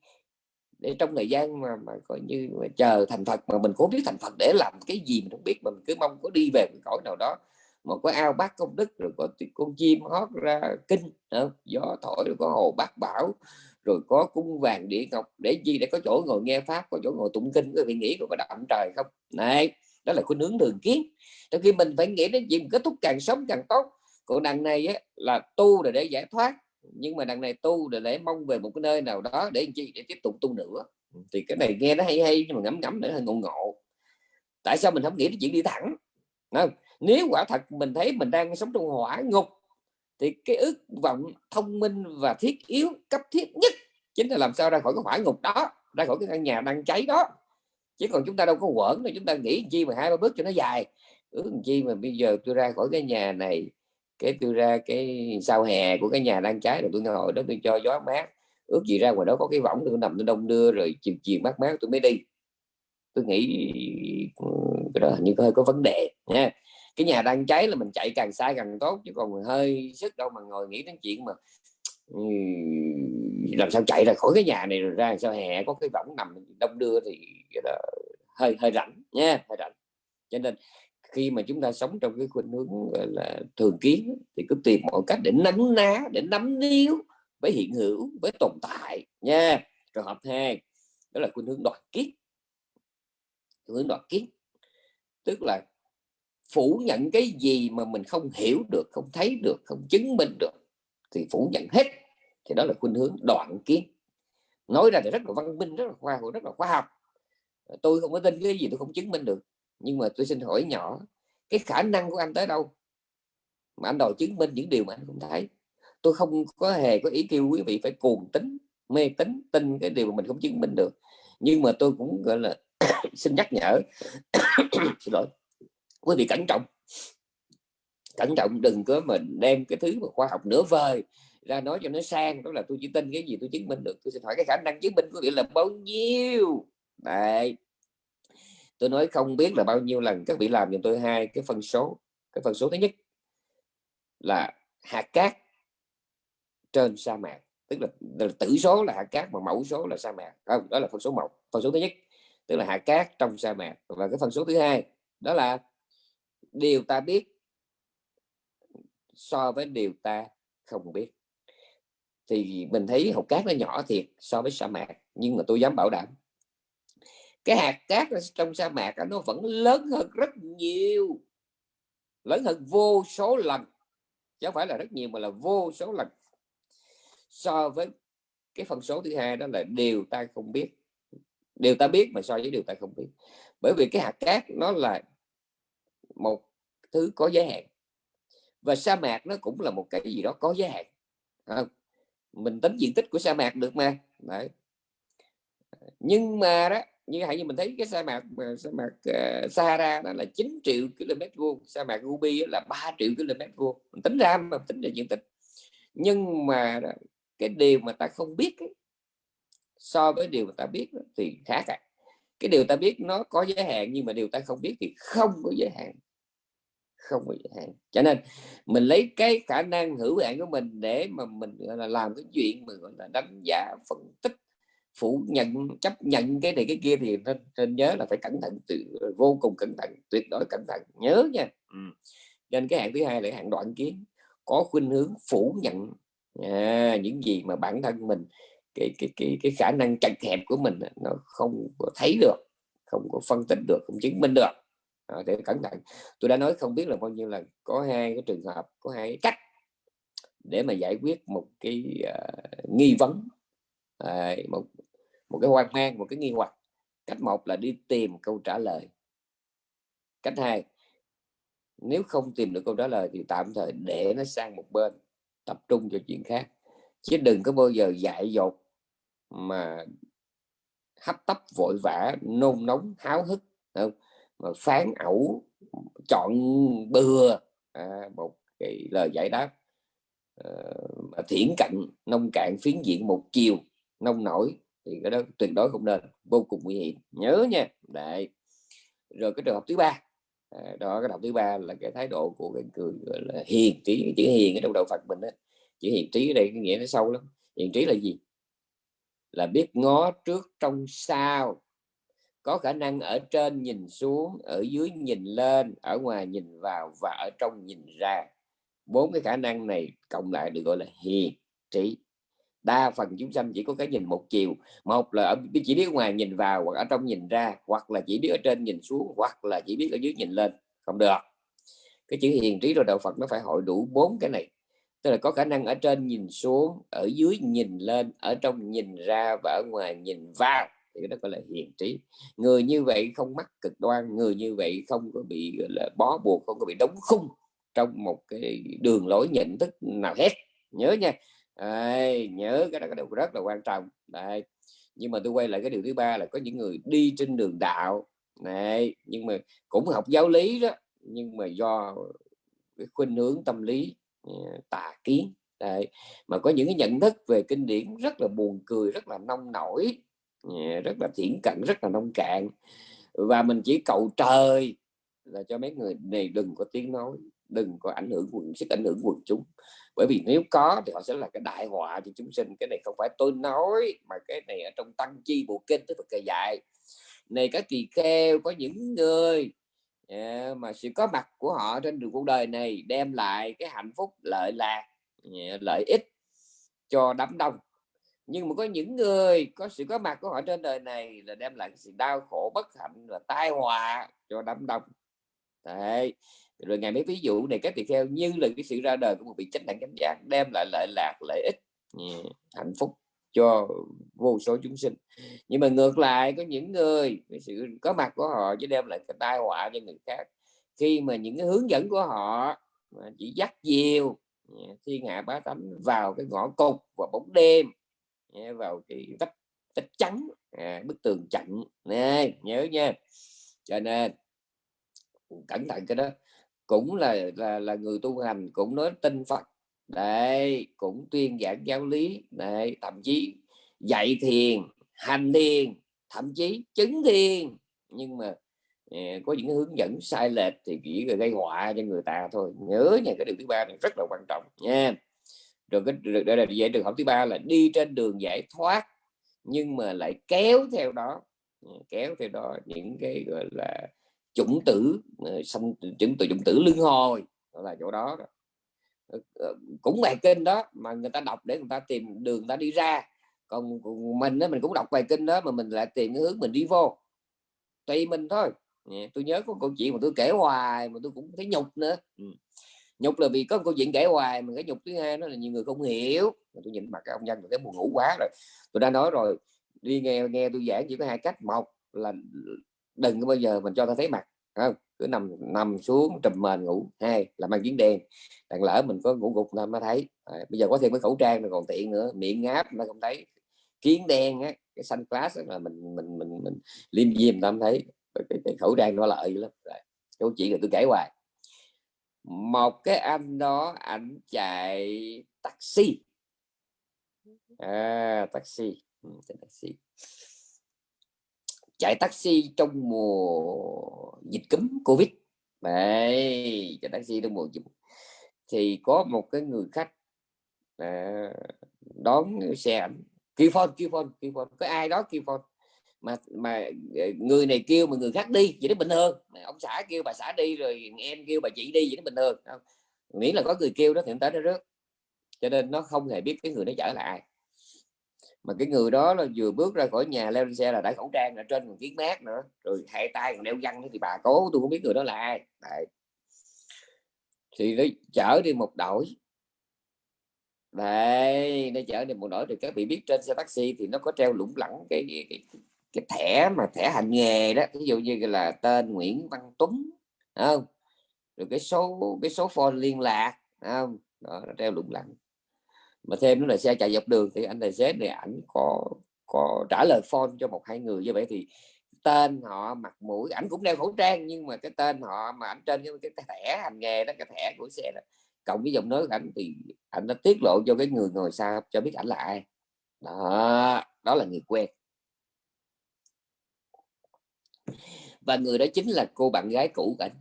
để trong thời gian mà mà coi như mà chờ thành Phật, mà mình cũng biết thành Phật để làm cái gì, mình không biết, mà mình cứ mong có đi về cái cõi nào đó mà có ao bát công đức, rồi có con chim hót ra kinh gió thổi, rồi có hồ bát bảo rồi có cung vàng địa ngọc để gì để có chỗ ngồi nghe pháp có chỗ ngồi tụng kinh có vị nghĩ có động trời không? Này đó là khuynh hướng thường kiến. Trong khi mình phải nghĩ đến chuyện kết thúc càng sống càng tốt. Còn đằng này á, là tu là để giải thoát nhưng mà đằng này tu là để mong về một cái nơi nào đó để chi? Để tiếp tục tu nữa. Thì cái này nghe nó hay hay nhưng mà ngấm ngấm nữa hơi ngộ ngộ. Tại sao mình không nghĩ đến chuyện đi thẳng? Không? nếu quả thật mình thấy mình đang sống trong hỏa ngục thì cái ước vọng thông minh và thiết yếu, cấp thiết nhất chính là làm sao ra khỏi cái hỏa ngục đó, ra khỏi cái căn nhà đang cháy đó. Chứ còn chúng ta đâu có quẩn đâu, chúng ta nghĩ chi mà hai ba bước cho nó dài. Ước chi mà bây giờ tôi ra khỏi cái nhà này, cái tôi ra cái sau hè của cái nhà đang cháy rồi tôi ngồi đó tôi cho gió mát. Ước gì ra ngoài đó có cái võng tôi nằm tôi đông đưa rồi chiều chiều mát mát tôi mới đi. Tôi nghĩ ừ, cái đó như hơi có vấn đề nha cái nhà đang cháy là mình chạy càng xa càng tốt chứ còn hơi sức đâu mà ngồi nghĩ đến chuyện mà ừ, làm sao chạy ra khỏi cái nhà này rồi ra sao hè có cái võng nằm đông đưa thì hơi hơi rảnh nha hơi rảnh. Cho nên khi mà chúng ta sống trong cái khuynh hướng gọi là thường kiến thì cứ tìm mọi cách để nắm ná để nắm níu với hiện hữu với tồn tại nha. Trường hợp hai đó là khuynh hướng đoạt kiết khuynh hướng đoạt kiết tức là phủ nhận cái gì mà mình không hiểu được, không thấy được, không chứng minh được thì phủ nhận hết. Thì đó là khuynh hướng đoạn kiến. Nói ra thì rất là văn minh, rất là khoa học, rất là khoa học. Tôi không có tin cái gì tôi không chứng minh được. Nhưng mà tôi xin hỏi nhỏ, cái khả năng của anh tới đâu? Mà anh đòi chứng minh những điều mà anh không thấy. Tôi không có hề có ý kêu quý vị phải cuồng tính, mê tính tin cái điều mà mình không chứng minh được. Nhưng mà tôi cũng, gọi là, xin nhắc nhở. Xin lỗi quý vị cẩn trọng. Cẩn trọng đừng có mình đem cái thứ mà khoa học nửa vời ra nói cho nó sang. Đó là tôi chỉ tin cái gì tôi chứng minh được. Tôi xin hỏi cái khả năng chứng minh của vị là bao nhiêu? Đấy. Tôi nói không biết là bao nhiêu lần các vị làm cho tôi hai cái phân số. Cái phân số thứ nhất là hạt cát trên sa mạc. Tức là, là tử số là hạt cát mà mẫu số là sa mạc. Không đó là phân số một. Phân số thứ nhất tức là hạt cát trong sa mạc. Và cái phân số thứ hai đó là điều ta biết so với điều ta không biết. Thì mình thấy hột cát nó nhỏ thiệt so với sa mạc, nhưng mà tôi dám bảo đảm, cái hạt cát trong sa mạc nó vẫn lớn hơn rất nhiều, lớn hơn vô số lần, chứ không phải là rất nhiều mà là vô số lần. So với cái phần số thứ hai đó là điều ta không biết. Điều ta biết mà so với điều ta không biết. Bởi vì cái hạt cát nó là một thứ có giới hạn. Và sa mạc nó cũng là một cái gì đó có giới hạn. À, mình tính diện tích của sa mạc được mà. Đấy. nhưng mà đó như hãy như mình thấy cái sa mạc sa mạc uh, Sahara đó là 9 triệu km vuông sa mạc Gobi là 3 triệu km vuông. Mình tính ra mà tính ra diện tích. Nhưng mà đó, cái điều mà ta không biết ấy, so với điều mà ta biết đó, thì khác. À. cái điều ta biết nó có giới hạn nhưng mà điều ta không biết thì không có giới hạn không bị hạn. Cho nên mình lấy cái khả năng hữu hạn của mình để mà mình gọi là làm cái chuyện mà gọi là đánh giá phân tích phủ nhận chấp nhận cái này cái kia thì nên, nên nhớ là phải cẩn thận từ ờ, vô cùng cẩn thận tuyệt đối cẩn thận nhớ nha. Ừ. nên cái hạng thứ hai là hạng đoạn kiến có khuynh hướng phủ nhận à, những gì mà bản thân mình cái cái cái cái khả năng chặt hẹp của mình nó không có thấy được không có phân tích được không chứng minh được à, để cẩn thận. Tôi đã nói không biết là bao nhiêu lần có hai cái trường hợp có hai cái cách để mà giải quyết một cái uh, nghi vấn à, một một cái hoang mang một cái nghi hoặc. Cách một là đi tìm câu trả lời. Cách hai nếu không tìm được câu trả lời thì tạm thời để nó sang một bên tập trung cho chuyện khác. Chứ đừng có bao giờ dại dột mà hấp tấp vội vã nôn nóng háo hức không? Mà phán ẩu chọn bừa à, một cái lời giải đáp. Uh, thiển cận nông cạn phiến diện một chiều nông nổi thì cái đó tuyệt đối không nên vô cùng nguy hiểm. Nhớ nha. Đấy. Rồi cái trường hợp thứ ba. À, đó cái học thứ ba là cái thái độ của cái người gọi là hiền trí. Chữ hiền ở trong đầu Phật mình đó chữ hiền trí ở đây cái nghĩa nó sâu lắm. Hiền trí là gì? Là biết ngó trước trong sau có khả năng ở trên nhìn xuống, ở dưới nhìn lên, ở ngoài nhìn vào và ở trong nhìn ra. Bốn cái khả năng này cộng lại được gọi là hiền trí. Đa phần chúng sanh chỉ có cái nhìn một chiều. Một là ở, chỉ biết ngoài nhìn vào hoặc ở trong nhìn ra, hoặc là chỉ biết ở trên nhìn xuống, hoặc là chỉ biết ở dưới nhìn lên. Không được. Cái chữ hiền trí rồi đạo Phật nó phải hội đủ bốn cái này. Tức là có khả năng ở trên nhìn xuống, ở dưới nhìn lên, ở trong nhìn ra và ở ngoài nhìn vào thì đó gọi là hiền trí. Người như vậy không mắc cực đoan người như vậy không có bị gọi là bó buộc không có bị đóng khung trong một cái đường lối nhận thức nào hết. Nhớ nha. Đấy, nhớ cái đó cái điều rất là quan trọng. Đấy. nhưng mà tôi quay lại cái điều thứ ba là có những người đi trên đường đạo. Này nhưng mà cũng học giáo lý đó nhưng mà do cái khuynh hướng tâm lý ờ, tà kiến. Đấy. mà có những cái nhận thức về kinh điển rất là buồn cười rất là nông nổi. Dạ, rất là thiển cận rất là nông cạn. Và mình chỉ cầu trời là cho mấy người này đừng có tiếng nói đừng có ảnh hưởng quần sức ảnh hưởng quần chúng. Bởi vì nếu có thì họ sẽ là cái đại họa cho chúng sinh. Cái này không phải tôi nói mà cái này ở trong tăng chi bộ kinh tức cây dạy. Này các tỳ kheo có những người yeah, mà sự có mặt của họ trên đường cuộc đời này đem lại cái hạnh phúc lợi lạc yeah, lợi ích cho đám đông nhưng mà có những người có sự có mặt của họ trên đời này là đem lại sự đau khổ bất hạnh và tai họa cho đám đông. Đấy. rồi ngày mấy ví dụ này các tỳ kheo như là cái sự ra đời của một vị chánh đẳng chánh giác đem lại lợi lạc lợi ích yeah, hạnh phúc cho vô số chúng sinh. Nhưng mà ngược lại có những người cái sự có mặt của họ chỉ đem lại cái tai họa cho người khác. Khi mà những cái hướng dẫn của họ mà chỉ dắt nhiều thiên hạ bá tánh vào cái ngõ cụt và bóng đêm vào cái vách vách trắng à, bức tường chặn. Nè nhớ nha. Cho nên cẩn thận cái đó. Cũng là là là người tu hành cũng nói tin Phật. Đấy cũng tuyên giảng giáo lý. Đấy thậm chí dạy thiền hành thiền thậm chí chứng thiền. Nhưng mà eh, có những hướng dẫn sai lệch thì chỉ gây họa cho người ta thôi. Nhớ nha cái điều thứ ba này rất là quan trọng nha rồi cái đây là dạy trường học thứ ba là đi trên đường giải thoát nhưng mà lại kéo theo đó ừ, kéo theo đó những cái gọi là chủng tử ừ, xong chủng tử chủng tử lưng hồi là chỗ đó, đó. Ờ, ờ, cũng bài kinh đó mà người ta đọc để người ta tìm đường ta đi ra. Còn mình đó, mình cũng đọc bài kinh đó mà mình lại tìm cái hướng mình đi vô. Tùy mình thôi. Tôi nhớ có câu chuyện mà tôi kể hoài mà tôi cũng thấy nhục nữa. Ừ nhục là vì có câu chuyện kể hoài mà cái nhục thứ hai nó là nhiều người không hiểu. Mà tôi nhìn mặt cái ông nhân tôi thấy buồn ngủ quá rồi. Tôi đã nói rồi đi nghe nghe tôi giảng chỉ có hai cách. Một là đừng có bao giờ mình cho ta thấy mặt không? Cứ nằm nằm xuống trùm mền ngủ. Hai là mang kiến đen. Đàn lỡ mình có ngủ gục nó mới thấy. À, bây giờ có thêm cái khẩu trang nó còn tiện nữa. Miệng ngáp nó không thấy. Kiến đen á cái xanh class là mình mình mình mình liêm diêm tâm thấy. Cái, cái, khẩu trang nó lợi lắm. Rồi câu chuyện là tôi kể hoài một cái anh đó ảnh chạy taxi. À, taxi. Ừ, taxi. Chạy taxi trong mùa dịch cúm covid. Đấy chạy taxi trong mùa dịch. Thì có một cái người khách à, đón xe ảnh. Kêu phone kêu phone kêu phone. Có ai đó kêu phone? Mà mà ờ, người này kêu mà người khác đi vậy đó bình thường. Ông xã kêu bà xã đi rồi em kêu bà chị đi vậy đó bình thường không? miễn là có người kêu đó thì tới nó rớt. Cho nên nó không hề biết cái người nó chở là ai. Mà cái người đó là vừa bước ra khỏi nhà leo lên xe là đã khẩu trang ở trên còn kiến mát nữa rồi hai tay còn đeo găng thì bà cố tôi không biết người đó là ai. Đấy. thì nó chở đi một đội đây nó chở đi một đội thì các vị biết trên xe taxi thì nó có treo lủng lẳng cái, cái, cái, cái thẻ mà thẻ hành nghề đó ví dụ như là tên Nguyễn Văn Tuấn không? Rồi cái số cái số phone liên lạc không? Đó nó treo lủng lẳng. Mà thêm nữa là xe chạy dọc đường thì anh tài xế này ảnh có có trả lời phone cho một hai người như vậy thì tên họ mặt mũi ảnh cũng đeo khẩu trang nhưng mà cái tên họ mà ảnh trên cái, cái thẻ hành nghề đó cái thẻ của xe đó cộng với giọng nói của ảnh thì ảnh đã tiết lộ cho cái người ngồi sau cho biết ảnh là ai. Đó đó là người quen và người đó chính là cô bạn gái cũ của ảnh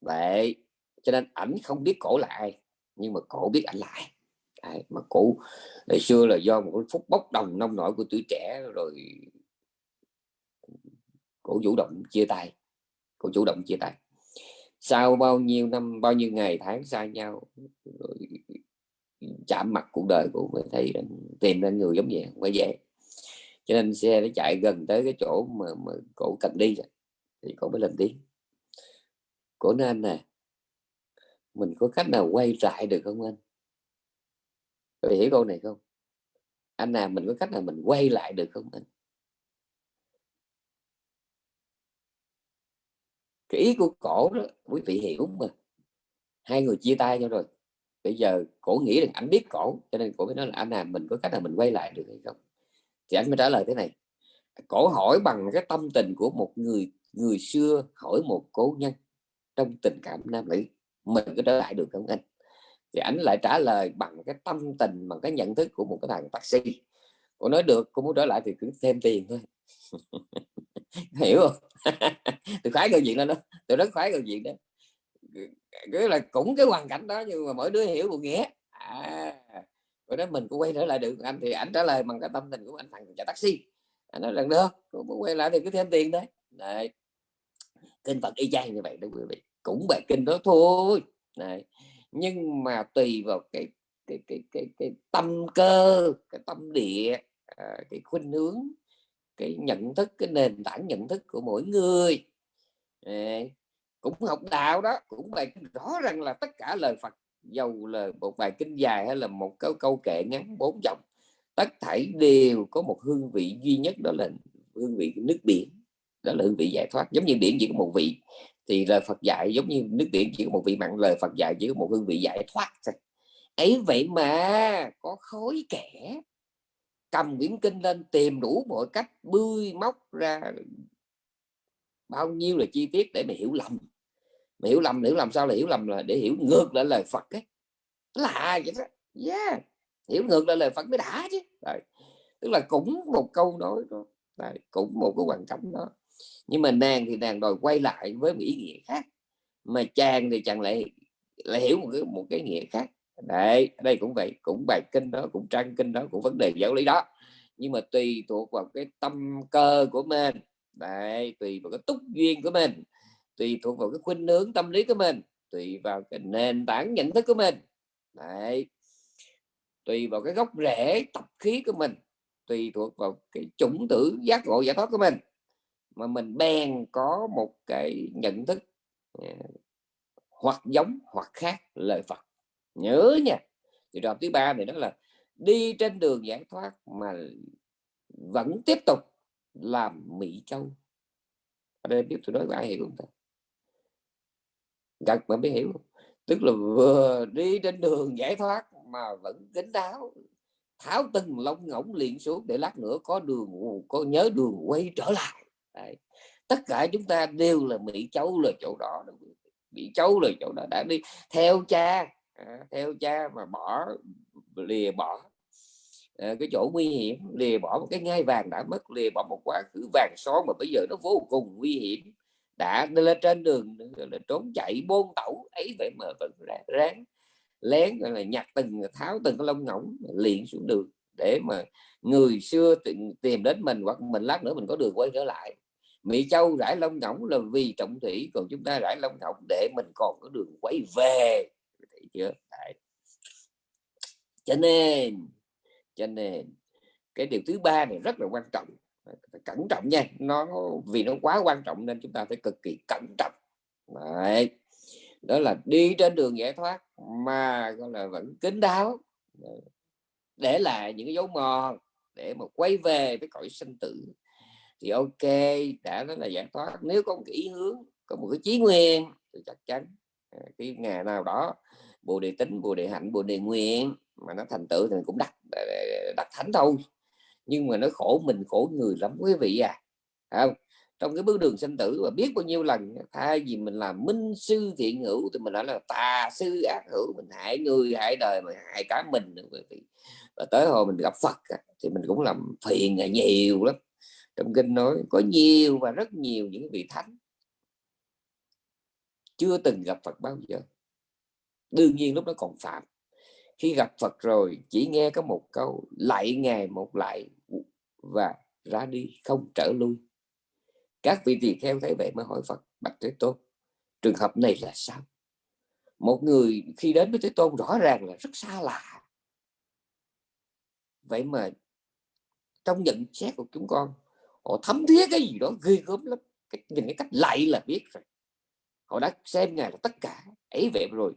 vậy cho nên ảnh không biết cổ là ai nhưng mà cổ biết ảnh là ai. Đấy, mà cổ ngày xưa là do một phút bốc đồng nông nổi của tuổi trẻ rồi cổ chủ động chia tay cổ chủ động chia tay. Sau bao nhiêu năm bao nhiêu ngày tháng xa nhau rồi chạm mặt cuộc đời của mình thấy rằng tìm ra người giống vậy không phải dễ cho nên xe nó chạy gần tới cái chỗ mà, mà cổ cần đi rồi thì cổ mới lên tiếng cổ nói anh nè mình có cách nào quay lại được không anh Tôi hiểu câu này không? Anh nào mình có cách nào mình quay lại được không anh? Cái ý của cổ đó quý vị hiểu mà. Hai người chia tay nhau rồi. bây giờ cổ nghĩ rằng anh biết cổ cho nên cổ mới nói là anh à mình có cách nào mình quay lại được hay không thì anh mới trả lời thế này. Cổ hỏi bằng cái tâm tình của một người người xưa hỏi một cố nhân trong tình cảm nam nữ, mình có trở lại được không anh? Thì anh lại trả lời bằng cái tâm tình, bằng cái nhận thức của một cái thằng taxi. Cô nói, được, cô muốn trở lại thì cứ thêm tiền thôi. Hiểu không? Tôi khoái câu chuyện đó đó. Tôi rất khoái câu chuyện đó. Cứ là cũng cái hoàn cảnh đó nhưng mà mỗi đứa hiểu một nghĩa. À rồi đó, mình cũng quay trở lại được. Anh thì anh trả lời bằng cái tâm tình của anh, thằng chạy taxi. Anh nói lần được, cũng muốn quay lại thì cứ thêm tiền đấy. Này kinh phật y chang như vậy đó quý vị. Cũng bài kinh đó thôi. Này nhưng mà tùy vào cái cái cái cái cái tâm cơ, cái tâm địa à, cái khuynh hướng, cái nhận thức, cái nền tảng nhận thức của mỗi người. Cũng học đạo đó, cũng bài rõ ràng là tất cả lời Phật dầu là một bài kinh dài hay là một câu câu kệ ngắn bốn dòng. Tất thảy đều có một hương vị duy nhất, đó là hương vị nước biển. Đó là hương vị giải thoát. Giống như biển chỉ có một vị thì lời Phật dạy, giống như nước biển chỉ có một vị mặn, lời Phật dạy chỉ có một hương vị giải thoát thôi. Ấy vậy mà có khối kẻ, cầm quyển kinh lên tìm đủ mọi cách bươi móc ra bao nhiêu là chi tiết để mà hiểu lầm mà hiểu lầm hiểu làm sao là hiểu lầm là để hiểu ngược lại lời Phật ấy. Là vậy đó? Yeah. hiểu ngược lại lời Phật mới đã chứ. Đấy. tức là cũng một câu nói đó. Đấy. cũng một cái hoàn cảnh đó. Nhưng mà nàng thì nàng đòi quay lại với một ý nghĩa khác. Mà chàng thì chàng lại lại hiểu một cái một cái nghĩa khác. Đấy, đây cũng vậy, cũng bài kinh đó, cũng trang kinh đó, cũng vấn đề giáo lý đó. Nhưng mà tùy thuộc vào cái tâm cơ của mình. Đấy, tùy vào cái túc duyên của mình tùy thuộc vào cái khuynh hướng tâm lý của mình, tùy vào cái nền tảng nhận thức của mình. Đấy. Tùy vào cái gốc rễ tập khí của mình, tùy thuộc vào cái chủng tử giác ngộ giải thoát của mình, mà mình bèn có một cái nhận thức à, hoặc giống hoặc khác lời Phật. Nhớ nha. Thì đoạn thứ ba này đó là đi trên đường giải thoát mà vẫn tiếp tục làm mỹ châu. Ở đây biết tôi nói với ai hiểu không ta? Gật mà mới hiểu. Tức là vừa đi trên đường giải thoát mà vẫn kính đáo. Tháo từng lông ngỗng liền xuống để lát nữa có đường có nhớ đường quay trở lại. Đấy. tất cả chúng ta đều là bị cháu là chỗ đó bị cháu là chỗ đó. Đã đi theo cha à, theo cha mà bỏ lìa bỏ. À, cái chỗ nguy hiểm lìa bỏ một cái ngai vàng đã mất lìa bỏ một quá khứ vàng son mà bây giờ nó vô cùng nguy hiểm đã lên trên đường là, trốn chạy, bôn tẩu, ấy vậy mà vẫn ráng lén, gọi là, nhặt từng tháo từng cái lông ngỗng liền xuống đường để mà người xưa tìm đến mình hoặc mình lát nữa mình có đường quay trở lại. Mỹ Châu rải lông ngỗng là vì trọng thủy, còn chúng ta rải lông ngỗng để mình còn có đường quay về. Thấy chưa? Đấy. cho nên cho nên, cái điều thứ ba này rất là quan trọng cẩn trọng nha, nó vì nó quá quan trọng nên chúng ta phải cực kỳ cẩn trọng. Đấy. đó là đi trên đường giải thoát mà, gọi là, vẫn kín đáo. Để lại những cái dấu mòn để mà quay về với cõi sinh tử thì ok, đã nói là giải thoát. Nếu có một cái ý hướng, có một cái chí nguyên thì chắc chắn à, cái ngày nào đó, bồ đề tính bồ đề hạnh, bồ đề nguyện mà nó thành tựu thì cũng đặt đặt thánh thôi nhưng mà nó khổ mình khổ người lắm, quý vị à. Không? Trong cái bước đường sinh tử và biết bao nhiêu lần, thay vì mình làm minh sư thiện hữu thì mình nói là tà sư ác hữu, mình hại người, hại đời mà hại cả mình nữa, quý vị. Và tới hồi mình gặp Phật thì mình cũng làm phiền nhiều lắm. Trong kinh nói có nhiều và rất nhiều những vị thánh chưa từng gặp Phật bao giờ. Đương nhiên lúc đó còn phạm khi gặp Phật rồi chỉ nghe có một câu lại ngày một lại và ra đi không trở lui. Các vị tỳ kheo thấy vậy mới hỏi Phật bạch Thế Tôn trường hợp này là sao? Một người khi đến với Thế Tôn rõ ràng là rất xa lạ. Vậy mà trong nhận xét của chúng con họ thấm thía cái gì đó ghê gớm lắm. Cái, nhìn cái cách lại là biết rồi. Họ đã xem ngài là tất cả. Ấy vậy rồi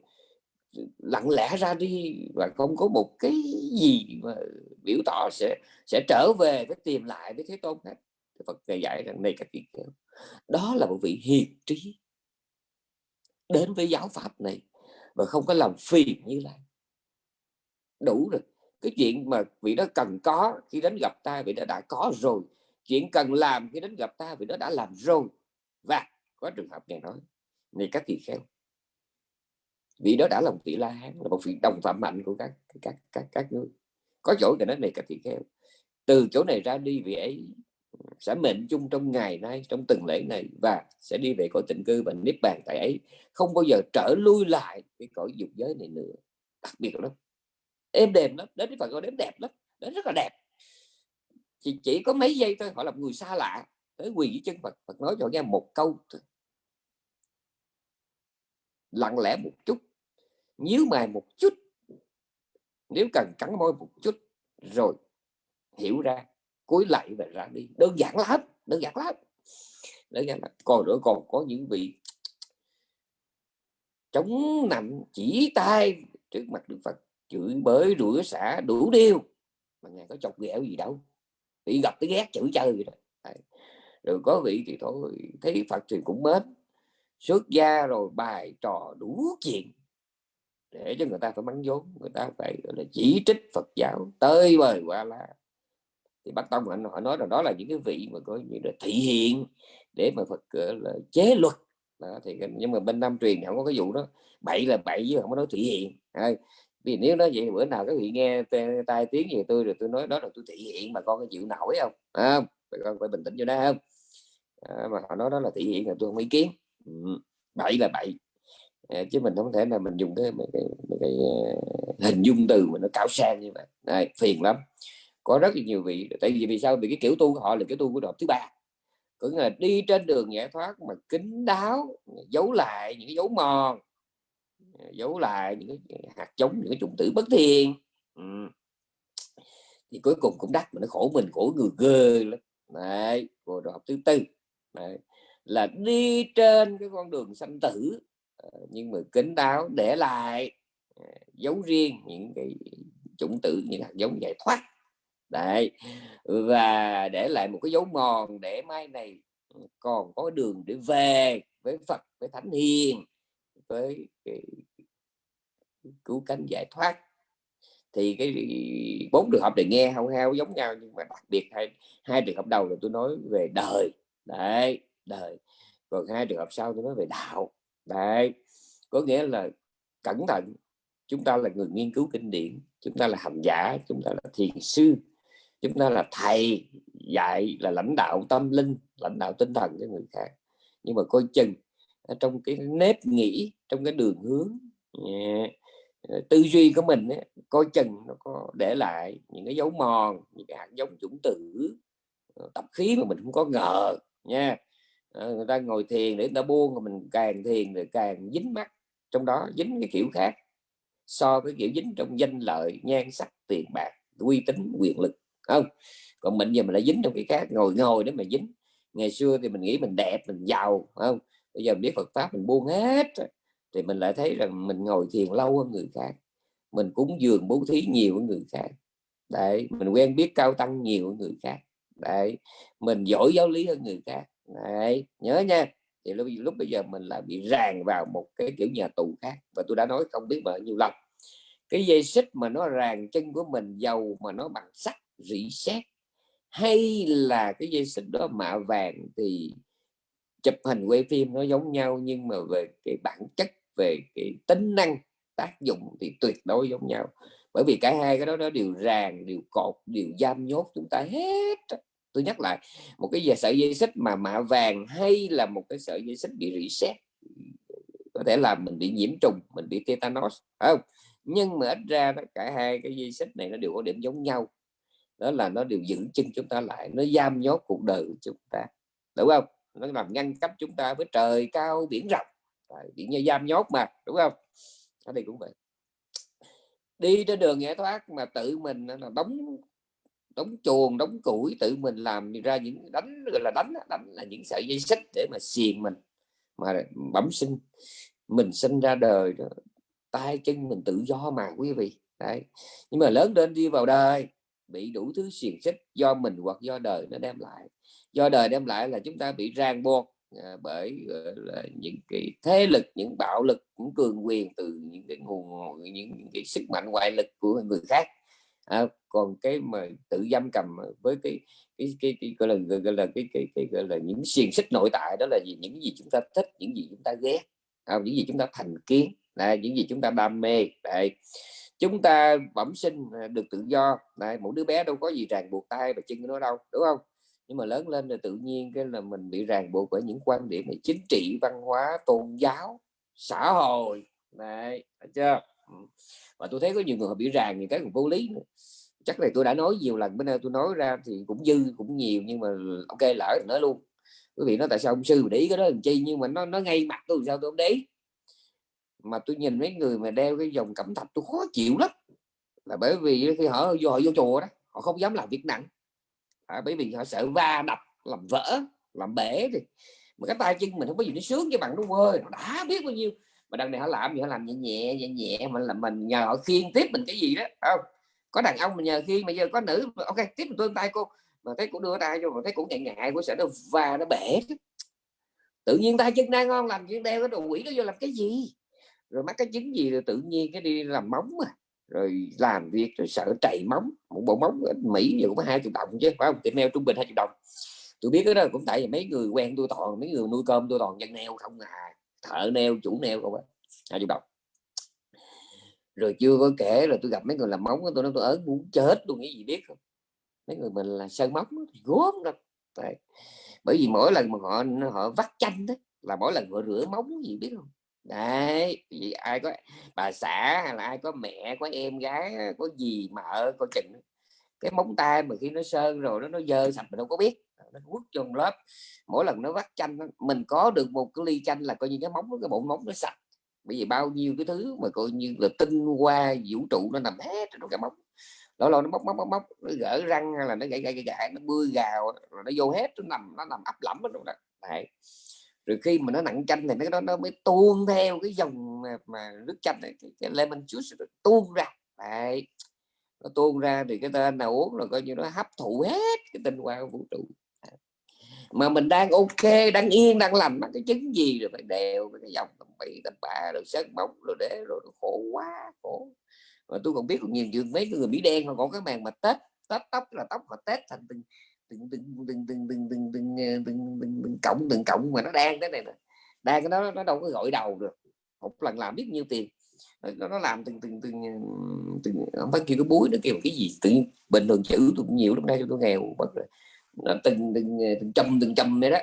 lặng lẽ ra đi và không có một cái gì mà biểu tỏ sẽ sẽ trở về với tìm lại với thế tôn hết. Phật ngài dạy rằng này các vị kêu, đó là một vị hiền trí đến với giáo pháp này và không có làm phiền như lai. Đủ rồi. Cái chuyện mà vị đó cần có khi đến gặp ta, vị đó đã có rồi. Chuyện cần làm khi đến gặp ta, vị đó đã làm rồi. Và có trường hợp này nói, này các tỳ kheo vị đó đã là một vị la hán là một vị đồng phạm mạnh của các các các các nước. Có chỗ thì nói này các vị kheo. Từ chỗ này ra đi vị ấy sẽ mệnh chung trong ngày nay trong từng lễ này và sẽ đi về cõi tịnh cư và niết bàn tại ấy. Không bao giờ trở lui lại cái cõi dục giới này nữa. Đặc biệt lắm. Êm đềm lắm. Đến phải Phật gọi đến đẹp lắm. Đến rất là đẹp. Chỉ, chỉ có mấy giây thôi họ là người xa lạ tới quỳ dưới chân Phật. Phật nói cho nghe một câu thôi. lặng lẽ một chút nhíu mày một chút. Nếu cần cắn môi một chút rồi hiểu ra, cúi lại và ra đi. Đơn giản lắm đơn giản lắm đơn giản lắm còn nữa, còn có những vị chống nằm chỉ tay trước mặt Đức Phật. Chửi bới, rủa xả đủ điều mà ngài có chọc ghẹo gì đâu. Bị gặp cái ghét chửi chơi rồi đó. Rồi có vị thì thôi, thấy Phật thì cũng mến. Xuất gia rồi bài trò đủ chuyện để cho người ta phải mắng vốn người ta phải gọi là chỉ trích Phật giáo tơi bời qua là thì bắt tông anh họ nói là đó là những cái vị mà có như là thị hiện để mà Phật là chế luật. Đó, thì nhưng mà bên Nam truyền không có cái vụ đó. Bậy là bậy chứ không có nói thị hiện. Vì nếu nói vậy bữa nào các vị nghe tai tiếng về tôi rồi tôi nói đó là tôi thị hiện mà con có chịu nổi không? À, con phải bình tĩnh cho đó không à, mà họ nói đó là thị hiện là tôi không ý kiến. Ừ, bậy là bậy à, chứ mình không thể là mình dùng cái, cái, cái, cái hình dung từ mà nó cao sang như vậy. Này phiền lắm. Có rất là nhiều vị tại vì vì sao? Vì cái kiểu tu của họ là kiểu tu của đọc thứ ba. Có nghĩa là đi trên đường giải thoát mà kính đáo giấu lại những cái dấu mòn giấu lại những cái hạt giống những cái chủng tử bất thiên, ừ. thì cuối cùng cũng đắt mà nó khổ mình khổ người ghê lắm. Đấy của đoạn thứ tư. Đấy. là đi trên cái con đường sanh tử nhưng mà kính đáo để lại à, dấu riêng những cái chủng tử, những hạt giống giải thoát. Đấy, và để lại một cái dấu mòn để mai này ừ, còn có đường để về với Phật, với Thánh Hiền, với cái cứu cánh giải thoát. Thì cái bốn trường hợp này nghe hao hao giống nhau nhưng mà đặc biệt hai hai trường hợp đầu là tôi nói về đời. Đấy, đời. Còn hai trường hợp sau tôi nói về đạo đấy có nghĩa là cẩn thận chúng ta là người nghiên cứu kinh điển chúng ta là hành giả chúng ta là thiền sư chúng ta là thầy dạy là lãnh đạo tâm linh lãnh đạo tinh thần cho người khác. Nhưng mà coi chừng trong cái nếp nghĩ trong cái đường hướng ờ, tư duy của mình ấy, coi chừng nó có để lại những cái dấu mòn những cái hạt giống chủng tử ờ, tập khí mà mình không có ngờ nha. Ờ, người ta ngồi thiền để người ta buông mà mình càng thiền rồi càng dính mắt. Trong đó dính cái kiểu khác, so với kiểu dính trong danh lợi, nhan sắc, tiền bạc, uy tín, quyền lực, không? Còn mình giờ mình lại dính trong cái khác, ngồi ngồi để mà dính. Ngày xưa thì mình nghĩ mình đẹp, mình giàu, không? Bây giờ biết Phật pháp mình buông hết thì mình lại thấy rằng mình ngồi thiền lâu hơn người khác. Mình cúng dường bố thí nhiều hơn người khác. Đấy, mình quen biết cao tăng nhiều hơn người khác. Đấy, mình giỏi giáo lý hơn người khác đấy nhớ nha. Thì lúc, lúc bây giờ mình lại bị ràng vào một cái kiểu nhà tù khác. Và tôi đã nói không biết bao nhiêu lần. Cái dây xích mà nó ràng chân của mình dầu mà nó bằng sắt rỉ sét hay là cái dây xích đó mạ vàng thì chụp hình quay phim nó giống nhau nhưng mà về cái bản chất về cái tính năng tác dụng thì tuyệt đối giống nhau. Bởi vì cả hai cái đó nó đều ràng đều cột đều giam nhốt chúng ta hết tôi nhắc lại một cái sợi dây xích mà mạ vàng hay là một cái sợi dây xích bị rỉ sét có thể là mình bị nhiễm trùng mình bị tetanus không? Nhưng mà ít ra đó, cả hai cái dây xích này nó đều có điểm giống nhau. Đó là nó đều giữ chân chúng ta lại nó giam nhốt cuộc đời của chúng ta. Đúng không? Nó làm ngăn cách chúng ta với trời cao biển rộng. Biển như giam nhốt mà đúng không? Ở đây cũng vậy. Đi trên đường giải thoát mà tự mình là đóng đóng chuồng đóng củi tự mình làm ra những đánh gọi là đánh đánh là những sợi dây xích để mà xiềng mình mà bẩm sinh. Mình sinh ra đời đó tay chân mình tự do mà quý vị. Đấy. Nhưng mà lớn lên đi vào đời bị đủ thứ xiềng xích do mình hoặc do đời nó đem lại. Do đời đem lại là chúng ta bị ràng buộc à, bởi là những cái thế lực những bạo lực những cường quyền từ những cái nguồn những, những cái sức mạnh ngoại lực của người khác à, còn cái mà tự giam cầm ờ, với cái cái cái, cái gọi là gọi là cái cái, cái gọi là những xiềng xích nội tại đó là gì? Những gì chúng ta thích những gì chúng ta ghét à, những gì chúng ta thành kiến là những gì chúng ta đam mê. Đây chúng ta bẩm sinh à, được tự do. Này một đứa bé đâu có gì ràng buộc tay và chân nó đâu đúng không? Nhưng mà lớn lên là tự nhiên cái là mình bị ràng buộc bởi những quan điểm về chính trị văn hóa tôn giáo xã hội. Này phải chưa? Và tôi thấy có nhiều người họ bị ràng những cái cũng vô lý nữa. chắc này tôi đã nói nhiều lần bữa nay tôi nói ra thì cũng dư cũng nhiều nhưng mà ok lỡ nói luôn. Quý vị nói tại sao ông sư để ý cái đó làm chi nhưng mà nó nó ngay mặt tôi sao tôi không để ý. Mà tôi nhìn mấy người mà đeo cái dòng cẩm thạch tôi khó chịu lắm. Là bởi vì khi họ vô họ vô chùa đó họ không dám làm việc nặng. À, bởi vì họ sợ va đập làm vỡ làm bể thì mà cái tay chân mình không có gì nó sướng cho bằng đúng ơi nó đã biết bao nhiêu mà đằng này họ làm gì? Họ làm nhẹ nhẹ nhẹ nhẹ, mà là mình nhờ họ khiên tiếp mình cái gì đó không? Có đàn ông mình nhờ khiên mà giờ có nữ ok, tiếp mình tôi tay cô. Mà thấy cũng đưa tay cho mà thấy cũng ngại ngại của sợ nó và nó bể. Tự nhiên tay chân đang ngon làm chuyện đeo cái đồ quỷ đó vô làm cái gì? Rồi mắc cái chứng gì rồi tự nhiên cái đi làm móng mà rồi làm việc, rồi sợ chạy móng, một bộ móng ở Mỹ giờ cũng hai triệu đồng chứ, phải không? Tiệm neo trung bình hai triệu đồng. Tôi biết cái đó cũng tại vì mấy người quen tôi toàn, mấy người nuôi cơm tôi toàn dân neo không à thợ neo chủ neo không á, hai triệu đồng rồi chưa có kể là tôi gặp mấy người làm móng tôi nói, tôi ớn, muốn chết, tôi nghĩ gì biết không? Mấy người mình là sơn móng thì gốm đó bởi vì mỗi lần mà họ họ vắt chanh đó là mỗi lần họ rửa móng gì biết không? Đấy, vì ai có bà xã hay là ai có mẹ, có em gái, có gì mà ở coi chừng cái móng tay mà khi nó sơn rồi nó nó dơ sạch mình đâu có biết nó quất trong lớp. Mỗi lần nó vắt chanh mình có được một cái ly chanh là coi như cái móng cái bộ móng nó sạch. Bởi vì bao nhiêu cái thứ mà coi như là tinh hoa vũ trụ nó nằm hết trong cái móng. Lâu lâu nó móc móc móc móc nó gỡ răng hay là nó gãy gãy gãy nó bươi gào rồi nó vô hết nó nằm nó nằm ấp lẫm ở trong đó. Đấy. Rồi khi mà nó nặng chanh thì nó nó, nó mới tuôn theo cái dòng mà, mà nước chanh này cái, cái lemon juice nó tuôn ra. Đấy. nó tuôn ra thì cái tên nào uống là coi như nó hấp thụ hết cái tinh hoa của vũ trụ mà mình đang ok đang yên đang lành cái chứng gì rồi phải đều cái dòng tầm bậy tầm bạ rồi sơn bóng rồi để rồi khổ quá khổ mà tôi còn biết còn nhiều chuyện mấy người mỹ đen họ còn cái màn mà tết tết tóc là tóc họ tết thành từng từng từng từng từng từng từng từng từng từng từng cộng từng cộng mà nó đang thế này nè đang cái đó nó đâu có gọi đầu được một lần làm biết nhiêu tiền nó, nó làm từng từng từng từng không phải kêu cái búi nó kêu cái gì tự bình thường chữ tôi cũng nhiều lúc nay tôi nghèo bất rồi từng từng từng trăm từng trăm đấy đó.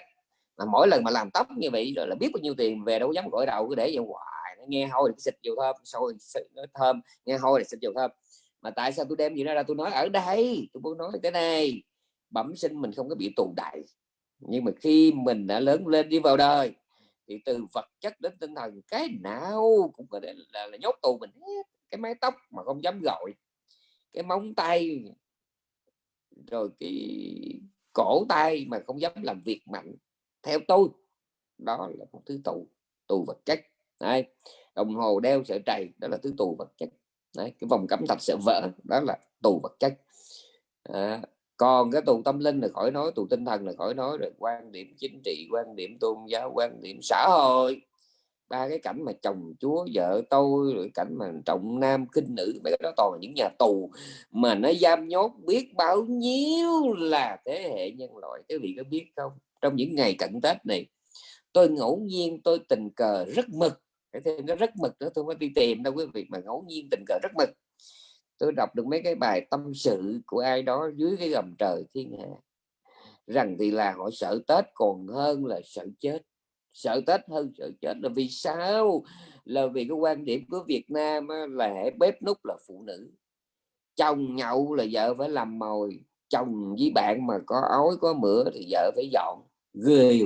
Mà mỗi lần mà làm tóc như vậy rồi là biết bao nhiêu tiền về đâu dám gọi đầu cứ để vậy hoài nó nghe hôi thì xịt dầu thơm sôi nó thơm nghe hôi thì xịt dầu thơm. Mà tại sao tôi đem gì ra tôi nói ở đây tôi muốn nói cái này bẩm sinh mình không có bị tù đại. Nhưng mà khi mình đã lớn lên đi vào đời thì từ vật chất đến tinh thần cái nào cũng có thể là, là nhốt tù mình hết. Cái mái tóc mà không dám gọi cái móng tay rồi cái cổ tay mà không dám làm việc mạnh theo tôi đó là một thứ tù tù vật chất Đấy. đồng hồ đeo sợi trầy đó là thứ tù vật chất Đấy. cái vòng cẩm thạch sợ vỡ đó là tù vật chất à, còn cái tù tâm linh là khỏi nói tù tinh thần là khỏi nói rồi quan điểm chính trị quan điểm tôn giáo quan điểm xã hội ba cái cảnh mà chồng chúa, vợ tôi, rồi cảnh mà trọng nam kinh nữ, mấy cái đó toàn là những nhà tù. Mà nó giam nhốt biết bao nhiêu là thế hệ nhân loại cái vị có biết không? Trong những ngày cận tết này, tôi ngẫu nhiên tôi tình cờ rất mực cái thêm cái rất mực nữa tôi mới đi tìm đâu quý vị, mà ngẫu nhiên tình cờ rất mực tôi đọc được mấy cái bài tâm sự của ai đó dưới cái gầm trời thiên hạ, rằng thì là họ sợ Tết còn hơn là sợ chết sợ Tết hơn sợ chết là vì sao? Là vì cái quan điểm của Việt Nam là hệ bếp nút là phụ nữ. Chồng nhậu là vợ phải làm mồi, chồng với bạn mà có ói, có mửa thì vợ phải dọn. Ghê.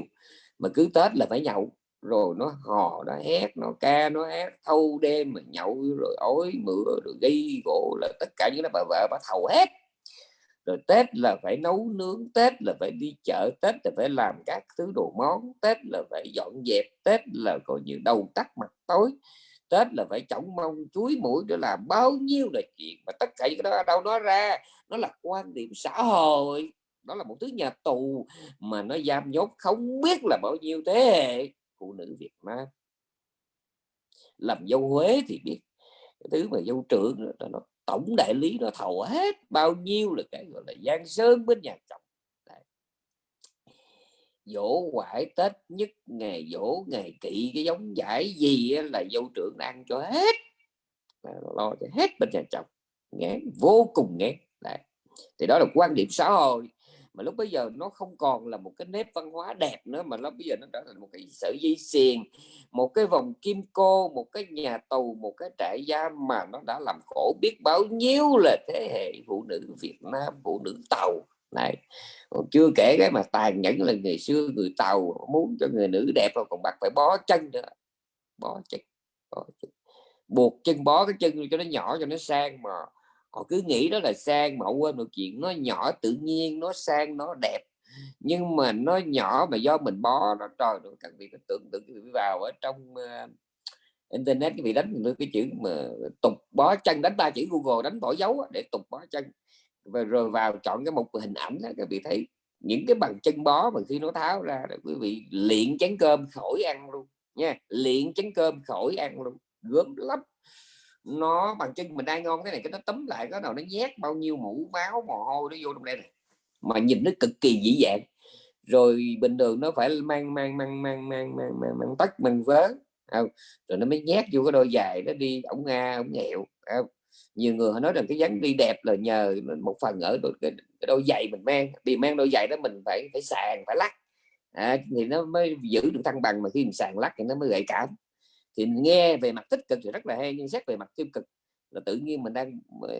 Mà cứ Tết là phải nhậu, rồi nó hò, nó hét, nó ca, nó hát, thâu đêm mà nhậu, rồi ối mửa, rồi gây gỗ là tất cả những cái bà vợ, bà thầu hết rồi Tết là phải nấu nướng Tết là phải đi chợ Tết là phải làm các thứ đồ món Tết là phải dọn dẹp Tết là coi như đầu tắt mặt tối. Tết là phải chổng mông chuối mũi để làm bao nhiêu là chuyện mà tất cả những cái đó đâu nói ra. Nó là quan điểm xã hội. Đó là một thứ nhà tù mà nó giam nhốt không biết là bao nhiêu thế hệ phụ nữ Việt Nam. Làm dâu Huế thì biết cái thứ mà dâu trưởng nó, nó tổng đại lý nó thầu hết bao nhiêu là cái gọi là giang sơn bên nhà chồng dỗ quải tết nhất, ngày dỗ, ngày kỵ, cái giống giải gì là dâu trưởng ăn cho hết. Lo cho hết bên nhà chồng ngán, vô cùng ngán. Đấy. thì đó là quan điểm xã hội mà lúc bây giờ nó không còn là một cái nếp văn hóa đẹp nữa, mà nó bây giờ nó trở thành một cái sợi dây xiềng, một cái vòng kim cô, một cái nhà tù, một cái trại giam mà nó đã làm khổ biết bao nhiêu là thế hệ phụ nữ Việt Nam, phụ nữ tàu. Này, còn chưa kể cái mà tàn nhẫn là ngày xưa người tàu muốn cho người nữ đẹp rồi còn bắt phải bó chân nữa. Bó chân bó chân. Buộc chân, bó cái chân cho nó nhỏ cho nó sang mà họ cứ nghĩ đó là sang mà họ quên một chuyện nó nhỏ tự nhiên nó sang nó đẹp. Nhưng mà nó nhỏ mà do mình bó nó trời nó cần bị tưởng tượng vị vào ở trong uh, internet cái vị đánh được cái chữ mà tục bó chân đánh ba chữ google đánh bỏ dấu để tục bó chân. Và rồi vào chọn cái một hình ảnh đó các vị thấy những cái bằng chân bó mà khi nó tháo ra là quý vị luyện chén cơm khỏi ăn luôn nha luyện chén cơm khỏi ăn luôn gớm lắm nó bằng chân mình đang ngon cái này cái nó tấm lại cái đầu nó nhét bao nhiêu mũ máu mồ hôi nó vô trong đây này. Mà nhìn nó cực kỳ dĩ dạng. Rồi bình thường nó phải mang mang mang mang mang mang mang, mang tách mang vớ không? rồi nó mới nhét vô cái đôi giày nó đi ổng nga ổng nghẹo không? nhiều người họ nói rằng cái dáng đi đẹp là nhờ một phần ở đôi, cái, cái đôi giày mình mang. Vì mang đôi giày đó mình phải phải sàn phải lắc. À, thì nó mới giữ được thăng bằng mà khi mình sàn lắc thì nó mới gợi cảm thì nghe về mặt tích cực thì rất là hay nhưng xét về mặt tiêu cực là tự nhiên mình đang ờ,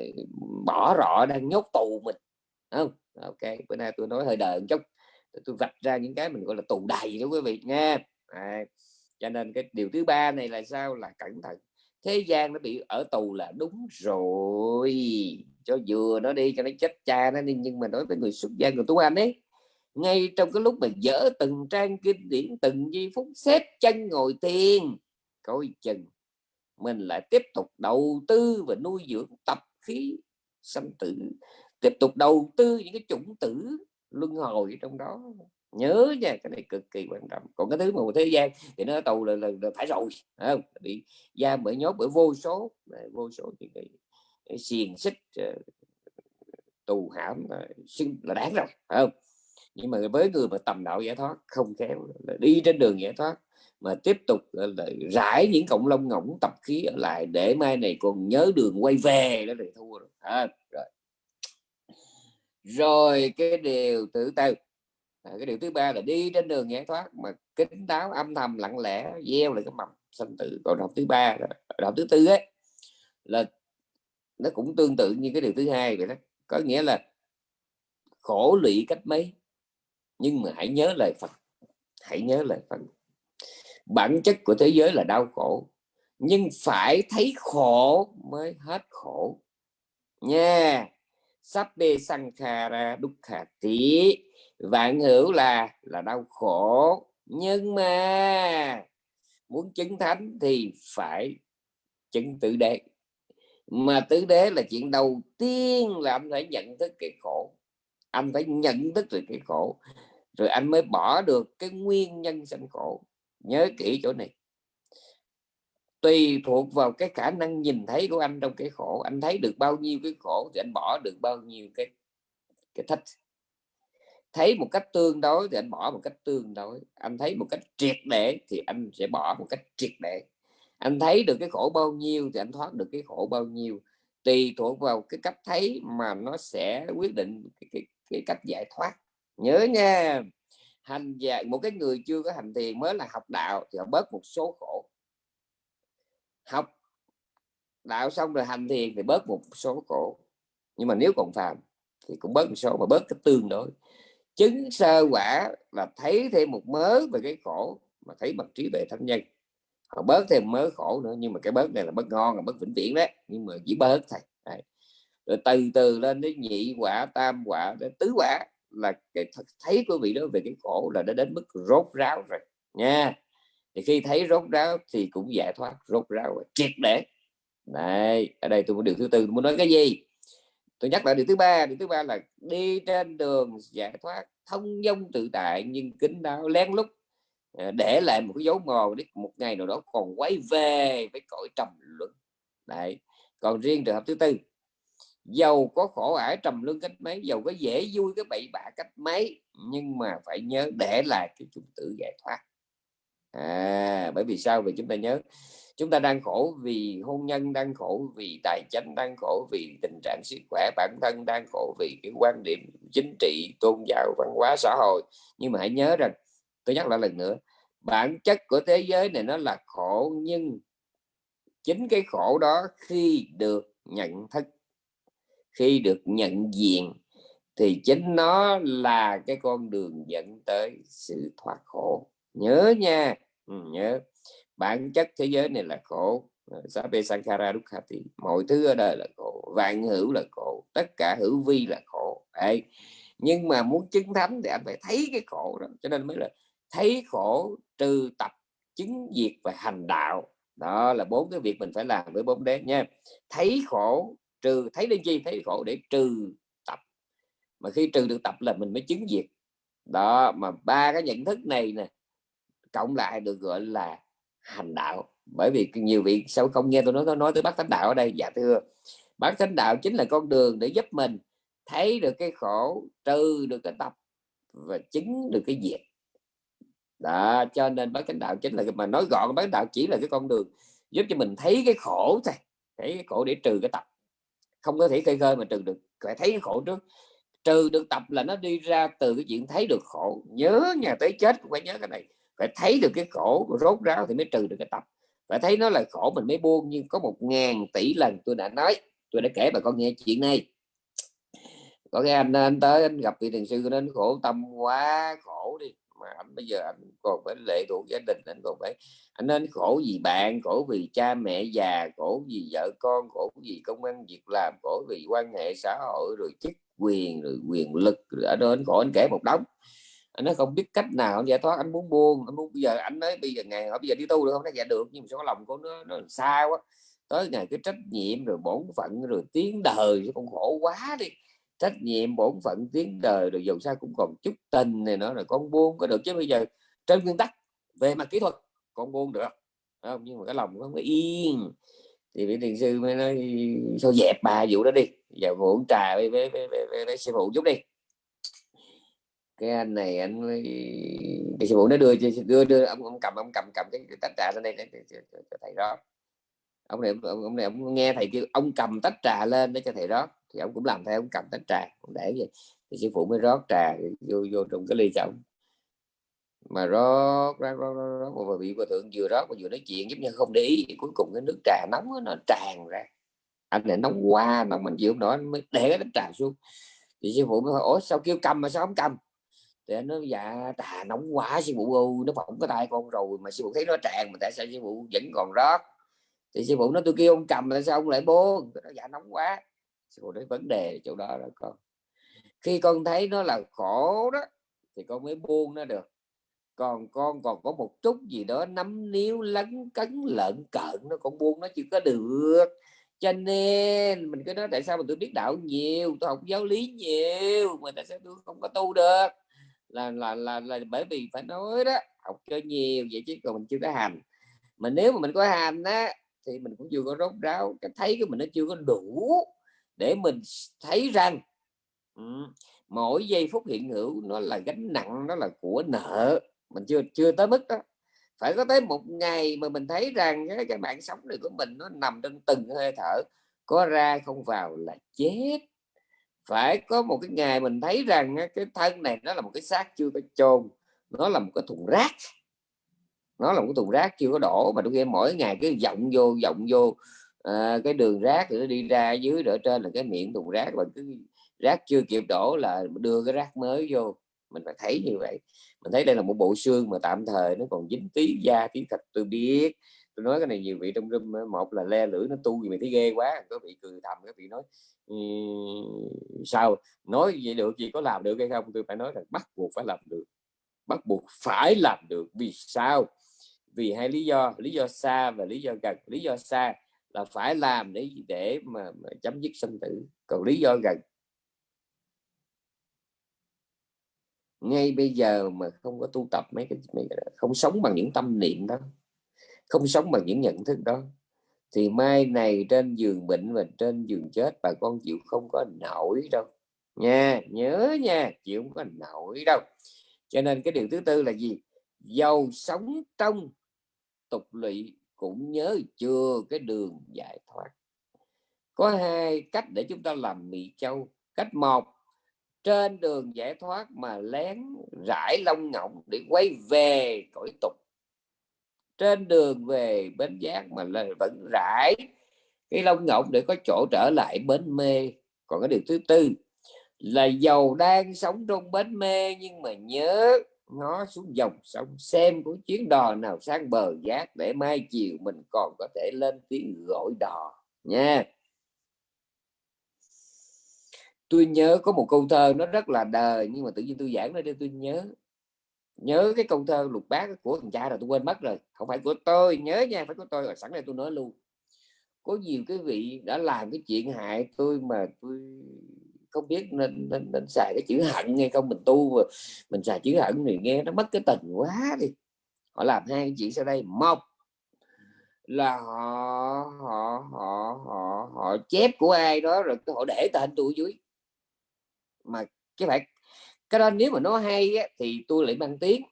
bỏ rọ đang nhốt tù mình không? Ok bữa nay tôi nói hơi đời một chút tôi vạch ra những cái mình gọi là tù đầy đó quý vị nha. À, cho nên cái điều thứ ba này là sao? Là cẩn thận thế gian nó bị ở tù là đúng rồi cho vừa nó đi cho nó chết cha nó đi nhưng mà nói với người xuất gia người tu anh ấy ngay trong cái lúc mà dở từng trang kinh điển từng giây phút xếp chân ngồi thiền coi chừng mình lại tiếp tục đầu tư và nuôi dưỡng tập khí sanh tử tiếp tục đầu tư những cái chủng tử luân hồi trong đó. Nhớ nha cái này cực kỳ quan trọng. Còn cái thứ mà một thế gian thì nó tù là, là, là phải rồi không? Bị giam bởi nhốt bởi vô số vô số những cái, cái xiềng xích ờ, tù hãm là đáng rồi không? Nhưng mà với người mà tầm đạo giải thoát không khéo là đi trên đường giải thoát mà tiếp tục ờ, lại rải những cộng lông ngỗng tập khí ở lại để mai này còn nhớ đường quay về đó thì thua rồi. À, rồi. Rồi cái điều thứ tư. À, cái điều thứ ba là đi trên đường giải thoát mà kính đáo âm thầm lặng lẽ gieo lại cái mầm sanh tử. Còn học thứ ba học thứ tư ấy là nó cũng tương tự như cái điều thứ hai vậy đó. Có nghĩa là khổ lụy cách mấy nhưng mà hãy nhớ lời Phật. Hãy nhớ lời Phật bản chất của thế giới là đau khổ. Nhưng phải thấy khổ mới hết khổ. Nha, sắp bê sang kha ra đúc khả tí vạn hữu là là đau khổ. Nhưng mà muốn chứng thánh thì phải chứng tự đế. Mà tứ đế là chuyện đầu tiên là anh phải nhận thức cái khổ. Anh phải nhận thức được cái khổ. Rồi anh mới bỏ được cái nguyên nhân sanh khổ nhớ kỹ chỗ này. Tùy thuộc vào cái khả năng nhìn thấy của anh trong cái khổ anh thấy được bao nhiêu cái khổ thì anh bỏ được bao nhiêu cái cái thích. Thấy một cách tương đối thì anh bỏ một cách tương đối. Anh thấy một cách triệt để thì anh sẽ bỏ một cách triệt để. Anh thấy được cái khổ bao nhiêu thì anh thoát được cái khổ bao nhiêu. Tùy thuộc vào cái cách thấy mà nó sẽ quyết định cái, cái, cái cách giải thoát. Nhớ nha! Hành giả một cái người chưa có hành thiền mới là học đạo thì họ bớt một số khổ. Học đạo xong rồi hành thiền thì bớt một số khổ. Nhưng mà nếu còn phàm thì cũng bớt một số mà bớt cái tương đối. Chứng sơ quả là thấy thêm một mớ về cái khổ mà thấy bằng trí tuệ thánh nhân. Họ bớt thêm mớ khổ nữa, nhưng mà cái bớt này là bớt ngon, là bớt vĩnh viễn đấy. Nhưng mà chỉ bớt thôi. Đấy. rồi từ từ lên đến nhị quả, tam quả, đến tứ quả là cái thấy của vị đó về cái khổ là đã đến mức rốt ráo rồi, nha. Thì khi thấy rốt ráo thì cũng giải thoát, rốt ráo rồi triệt để. Này, ở đây tôi muốn điều thứ tư, tôi muốn nói cái gì? Tôi nhắc lại điều thứ ba, điều thứ ba là đi trên đường giải thoát, thông dong tự tại nhưng kính đáo, lén lút à, để lại một cái dấu mòn để một ngày nào đó còn quay về với cõi trầm luận đấy, còn riêng trường hợp thứ tư giàu có khổ ải trầm lương cách mấy, giàu có dễ vui cái bậy bạ cách mấy. Nhưng mà phải nhớ để lại cái chủng tử giải thoát. À bởi vì sao? Vì chúng ta nhớ, chúng ta đang khổ vì hôn nhân, đang khổ vì tài chính, đang khổ vì tình trạng sức khỏe bản thân, đang khổ vì cái quan điểm chính trị, tôn giáo, văn hóa, xã hội. Nhưng mà hãy nhớ rằng, tôi nhắc lại lần nữa, bản chất của thế giới này nó là khổ, nhưng chính cái khổ đó khi được nhận thức khi được nhận diện thì chính nó là cái con đường dẫn tới sự thoát khổ. Nhớ nha. Ừ, nhớ. Bản chất thế giới này là khổ. Sape Sabe Dukkati mọi thứ ở đời là khổ vạn hữu là khổ tất cả hữu vi là khổ. Đấy. nhưng mà muốn chứng thánh thì anh phải thấy cái khổ đó cho nên mới là thấy khổ trừ tập chứng diệt và hành đạo. Đó là bốn cái việc mình phải làm với bốn đế nha. Thấy khổ trừ thấy lên chi thấy khổ để trừ tập. Mà khi trừ được tập là mình mới chứng diệt. Đó, mà ba cái nhận thức này nè, cộng lại được gọi là hành đạo. Bởi vì nhiều vị sao không nghe tôi nói tôi nói tới bác thánh đạo ở đây dạ thưa. Bác thánh đạo chính là con đường để giúp mình thấy được cái khổ, trừ được cái tập và chứng được cái diệt. Đó, cho nên bác thánh đạo chính là mà nói gọn bác đạo chỉ là cái con đường giúp cho mình thấy cái khổ thôi, thấy cái khổ để trừ cái tập không có thể khơi khơi mà trừ được, phải thấy khổ trước. Trừ được tập là nó đi ra từ cái chuyện thấy được khổ, nhớ nhà tới chết cũng phải nhớ cái này. Phải thấy được cái khổ rốt ráo thì mới trừ được cái tập. Phải thấy nó là khổ mình mới buông, nhưng có một ngàn tỷ lần tôi đã nói, tôi đã kể bà con nghe chuyện này. Có cái anh anh tới anh gặp vị thiền sư nên khổ tâm quá, khổ đi mà anh bây giờ anh còn phải lệ thuộc gia đình anh còn phải anh nên khổ vì bạn, khổ vì cha mẹ già, khổ vì vợ con, khổ vì công an việc làm, khổ vì quan hệ xã hội, rồi chức quyền, rồi quyền lực, rồi ở đó anh khổ anh kể một đống. Anh nói không biết cách nào giải thoát anh muốn buông anh muốn, bây giờ anh nói bây giờ ngày bây giờ đi tu được không? Nó dạ được, nhưng mà số lòng của nó nó sao quá. Tới ngày cái trách nhiệm, rồi bổn phận, rồi tiếng đời con khổ quá đi trách nhiệm bổn phận tiếng đời rồi dù sao cũng còn chút tình này nữa rồi con buông có được. Chứ bây giờ trên nguyên tắc về mặt kỹ thuật con buông được. Không? Nhưng mà cái lòng không có yên. Thì vị thiền sư mới nói sao dẹp bà vụ đó đi. Giờ uống trà với, với, với, với, với, với sư phụ chút đi. Cái anh này anh cái sư phụ nó đưa đưa đưa ông, ông cầm ông cầm cầm cái, tách trà lên đây để, cho, thầy đó ông này ông, ông này ông nghe thầy kêu ông cầm tách trà lên để cho thầy đó thì ông cũng làm theo ông cầm tách trà ông để vậy. Thì sư phụ mới rót trà vô vô trong cái ly chồng mà rót rót rót, rót, rót và bị hòa thượng vừa rót và vừa nói chuyện giống như không để ý cuối cùng cái nước trà nóng nó tràn ra. Anh này nóng quá mà mình chịu nổi mới để cái trà xuống. Thì sư phụ mới hỏi ủa sao kêu cầm mà sao không cầm? Thì anh nói dạ trà nóng quá sư phụ ơi nó phỏng cái tay con rồi mà sư phụ thấy nó tràn mà tại sao sư phụ vẫn còn rót? Thì sư phụ nói tôi kêu ông cầm tại sao ông lại buông nó dạ nóng quá của đấy vấn đề chỗ đó đó con. Khi con thấy nó là khổ đó thì con mới buông nó được. Còn con còn có một chút gì đó nắm níu lấn cấn lợn cợn nó còn buông nó chưa có được. Cho nên mình cứ nói tại sao mà tôi biết đạo nhiều? Tôi học giáo lý nhiều mà tại sao tôi không có tu được? Là là là, là bởi vì phải nói đó học cho nhiều vậy chứ còn mình chưa có hành. Mà nếu mà mình có hành á thì mình cũng chưa có rốt ráo cái thấy của mình nó chưa có đủ để mình thấy rằng mỗi giây phút hiện hữu nó là gánh nặng nó là của nợ. Mình chưa chưa tới mức đó. Phải có tới một ngày mà mình thấy rằng cái, cái mạng sống này của mình nó nằm trong từng hơi thở có ra không vào là chết. Phải có một cái ngày mình thấy rằng cái thân này nó là một cái xác chưa có chôn nó là một cái thùng rác. Nó là một cái thùng rác chưa có đổ mà đôi khi mỗi ngày cứ vọng vô vọng vô à, cái đường rác thì nó đi ra dưới ở trên là cái miệng thùng rác và cứ rác chưa kịp đổ là đưa cái rác mới vô. Mình phải thấy như vậy. Mình thấy đây là một bộ xương mà tạm thời nó còn dính tí da tí thịt tôi biết. Tôi nói cái này nhiều vị trong room ờ, một là le lưỡi nó tu gì mày thấy ghê quá có vị cười thầm các vị nói sao nói vậy được gì có làm được hay không? Tôi phải nói là bắt buộc phải làm được. Bắt buộc phải làm được. Vì sao? Vì hai lý do lý do xa và lý do gần lý do xa là phải làm để để mà, mà chấm dứt sinh tử. Còn lý do gần. Ngay bây giờ mà không có tu tập mấy cái, mấy không sống bằng những tâm niệm đó không sống bằng những nhận thức đó thì mai này trên giường bệnh và trên giường chết bà con chịu không có nổi đâu. Nha nhớ nha chịu không có nổi đâu. Cho nên cái điều thứ tư là gì? Giàu sống trong tục lụy cũng nhớ chưa cái đường giải thoát. Có hai cách để chúng ta làm mì châu. Cách một, trên đường giải thoát mà lén rải lông ngọng để quay về cõi tục. Trên đường về bến giác mà là vẫn rải cái lông ngọng để có chỗ trở lại bến mê. Còn cái điều thứ tư là giàu đang sống trong bến mê nhưng mà nhớ ngó xuống dòng sông xem có chuyến đò nào sang bờ giác để mai chiều mình còn có thể lên tiếng gọi đò nha. Tôi nhớ có một câu thơ nó rất là đời, nhưng mà tự nhiên tôi giảng ra đây tôi nhớ. Nhớ cái câu thơ lục bát của thằng cha rồi tôi quên mất rồi. Không phải của tôi, nhớ nha, phải của tôi. Rồi sẵn đây tôi nói luôn. Có nhiều cái vị đã làm cái chuyện hại tôi mà tôi không biết nên, nên, nên xài cái chữ hận hay không mình tu mà mình xài chữ hận thì nghe nó mất cái tình quá đi. Họ làm hai cái chuyện sau đây. Một là họ họ họ họ họ chép của ai đó rồi họ để tên tôi dưới. Mà cái phải cái đó nếu mà nó hay á, thì tôi lại mang tiếng.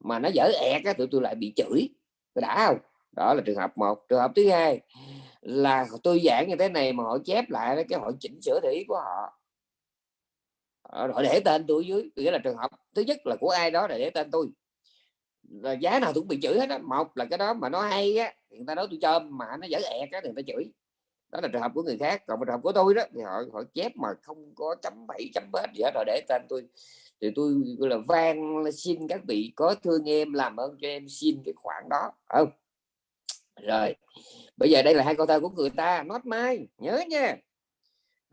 Mà nó dở ẹt á, tụi tôi lại bị chửi. Đã không? Đó là trường hợp một. Trường hợp thứ hai là tôi giảng như thế này mà họ chép lại cái họ chỉnh sửa thị của họ. Ờ, họ để tên tôi dưới, nghĩa là trường hợp thứ nhất là của ai đó để để tên tôi. Là giá nào cũng bị chửi hết á. Một là cái đó mà nó hay á người ta nói tôi cho mà nó dở ẹt á người ta chửi. Đó là trường hợp của người khác. Còn trường hợp của tôi đó, thì họ họ chép mà không có chấm bảy chấm bết gì hết rồi để tên tôi. Thì tôi là van xin các vị có thương em làm ơn cho em xin cái khoản đó. Không? Rồi bây giờ đây là hai câu thơ của người ta not mai nhớ nha.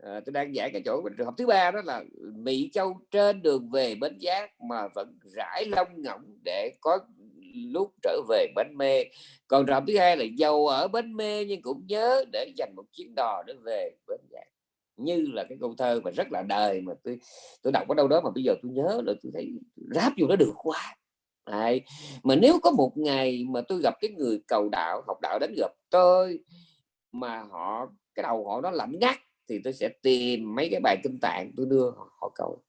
À, tôi đang giải cái chỗ trường hợp thứ ba đó là mỹ châu trên đường về bến giác mà vẫn rải lông ngỗng để có lúc trở về bến mê. Còn trường hợp thứ hai là giàu ở bến mê nhưng cũng nhớ để dành một chuyến đò để về bến giác. Như là cái câu thơ mà rất là đời mà tôi tôi đọc ở đâu đó mà bây giờ tôi nhớ là tôi thấy ráp vô nó được quá. Đấy. mà nếu có một ngày mà tôi gặp cái người cầu đạo học đạo đến gặp tôi mà họ cái đầu họ nó lạnh ngắt thì tôi sẽ tìm mấy cái bài kinh tạng tôi đưa họ, họ cầu.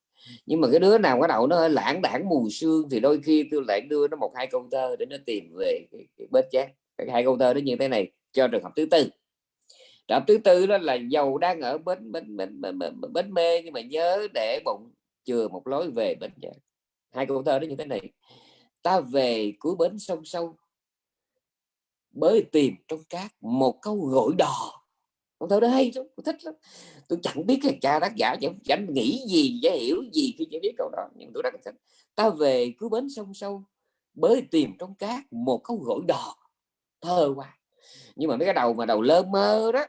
Nhưng mà cái đứa nào cái đầu nó hơi lãng đảng mù sương thì đôi khi tôi lại đưa nó một hai câu thơ để nó tìm về cái, cái bết chát. Hai câu thơ đó như thế này cho trường hợp thứ tư. Trường hợp thứ tư đó là dầu đang ở bến bến bến, bến, bến, bến mê nhưng mà nhớ để bụng chừa một lối về bến chát. Hai câu thơ đó như thế này ta về cuối bến sông sâu bới tìm trong cát một câu gọi đò. Con thơ đó hay lắm tôi thích lắm. Tôi chẳng biết cái cha tác giả chẳng, chẳng nghĩ gì chẳng hiểu gì khi chưa biết câu đó nhưng tôi rất thích. Ta về cuối bến sông sâu bới tìm trong cát một câu gọi đò. Thơ quá. Nhưng mà mấy cái đầu mà đầu lơ mơ đó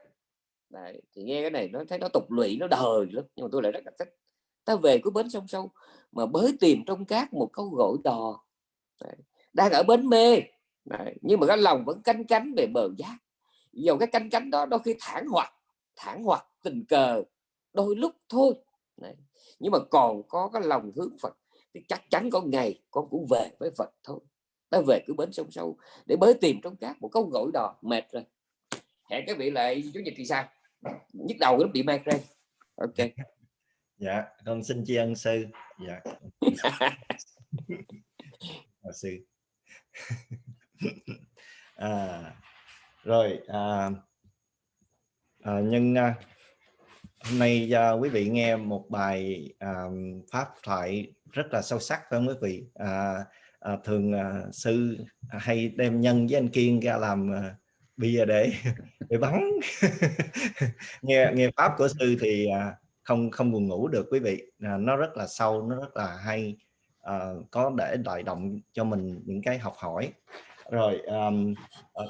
Đấy, thì nghe cái này nó thấy nó tục lụy nó đời lắm nhưng mà tôi lại rất là thích. Ta về cuối bến sông sâu mà bới tìm trong cát một câu gọi đò. Đấy. đang ở bến mê Đấy. nhưng mà cái lòng vẫn canh cánh về bờ giác. Dầu cái canh cánh đó đôi khi thản hoặc thản hoặc tình cờ đôi lúc thôi. Đấy. nhưng mà còn có cái lòng hướng Phật. Thì chắc chắn có ngày con cũng về với Phật thôi. Ta về cứ bến sông sâu để bới tìm trong cát một câu gọi đò mệt rồi. Hẹn các vị lại chủ nhật thì sao? Nhức đầu nó bị migraine ok. Dạ con xin tri ân sư. Dạ Hòa sư à, rồi à, à, nhưng à, hôm nay à, quý vị nghe một bài à, pháp thoại rất là sâu sắc phải không quý vị? À, à, thường à, sư hay đem nhân với anh kiên ra làm à, bia để để bắn. Nghe nghe pháp của sư thì à, không không buồn ngủ được quý vị. À, nó rất là sâu nó rất là hay uh, có để đại động cho mình những cái học hỏi. Rồi um,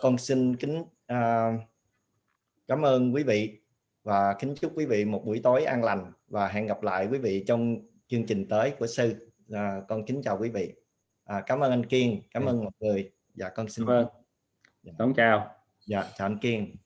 con xin kính uh, cảm ơn quý vị và kính chúc quý vị một buổi tối an lành và hẹn gặp lại quý vị trong chương trình tới của sư. À, con kính chào quý vị. À, cảm ơn anh Kiên cảm ơn mọi người. Dạ con xin vâng dạ. chào. Dạ chào anh Kiên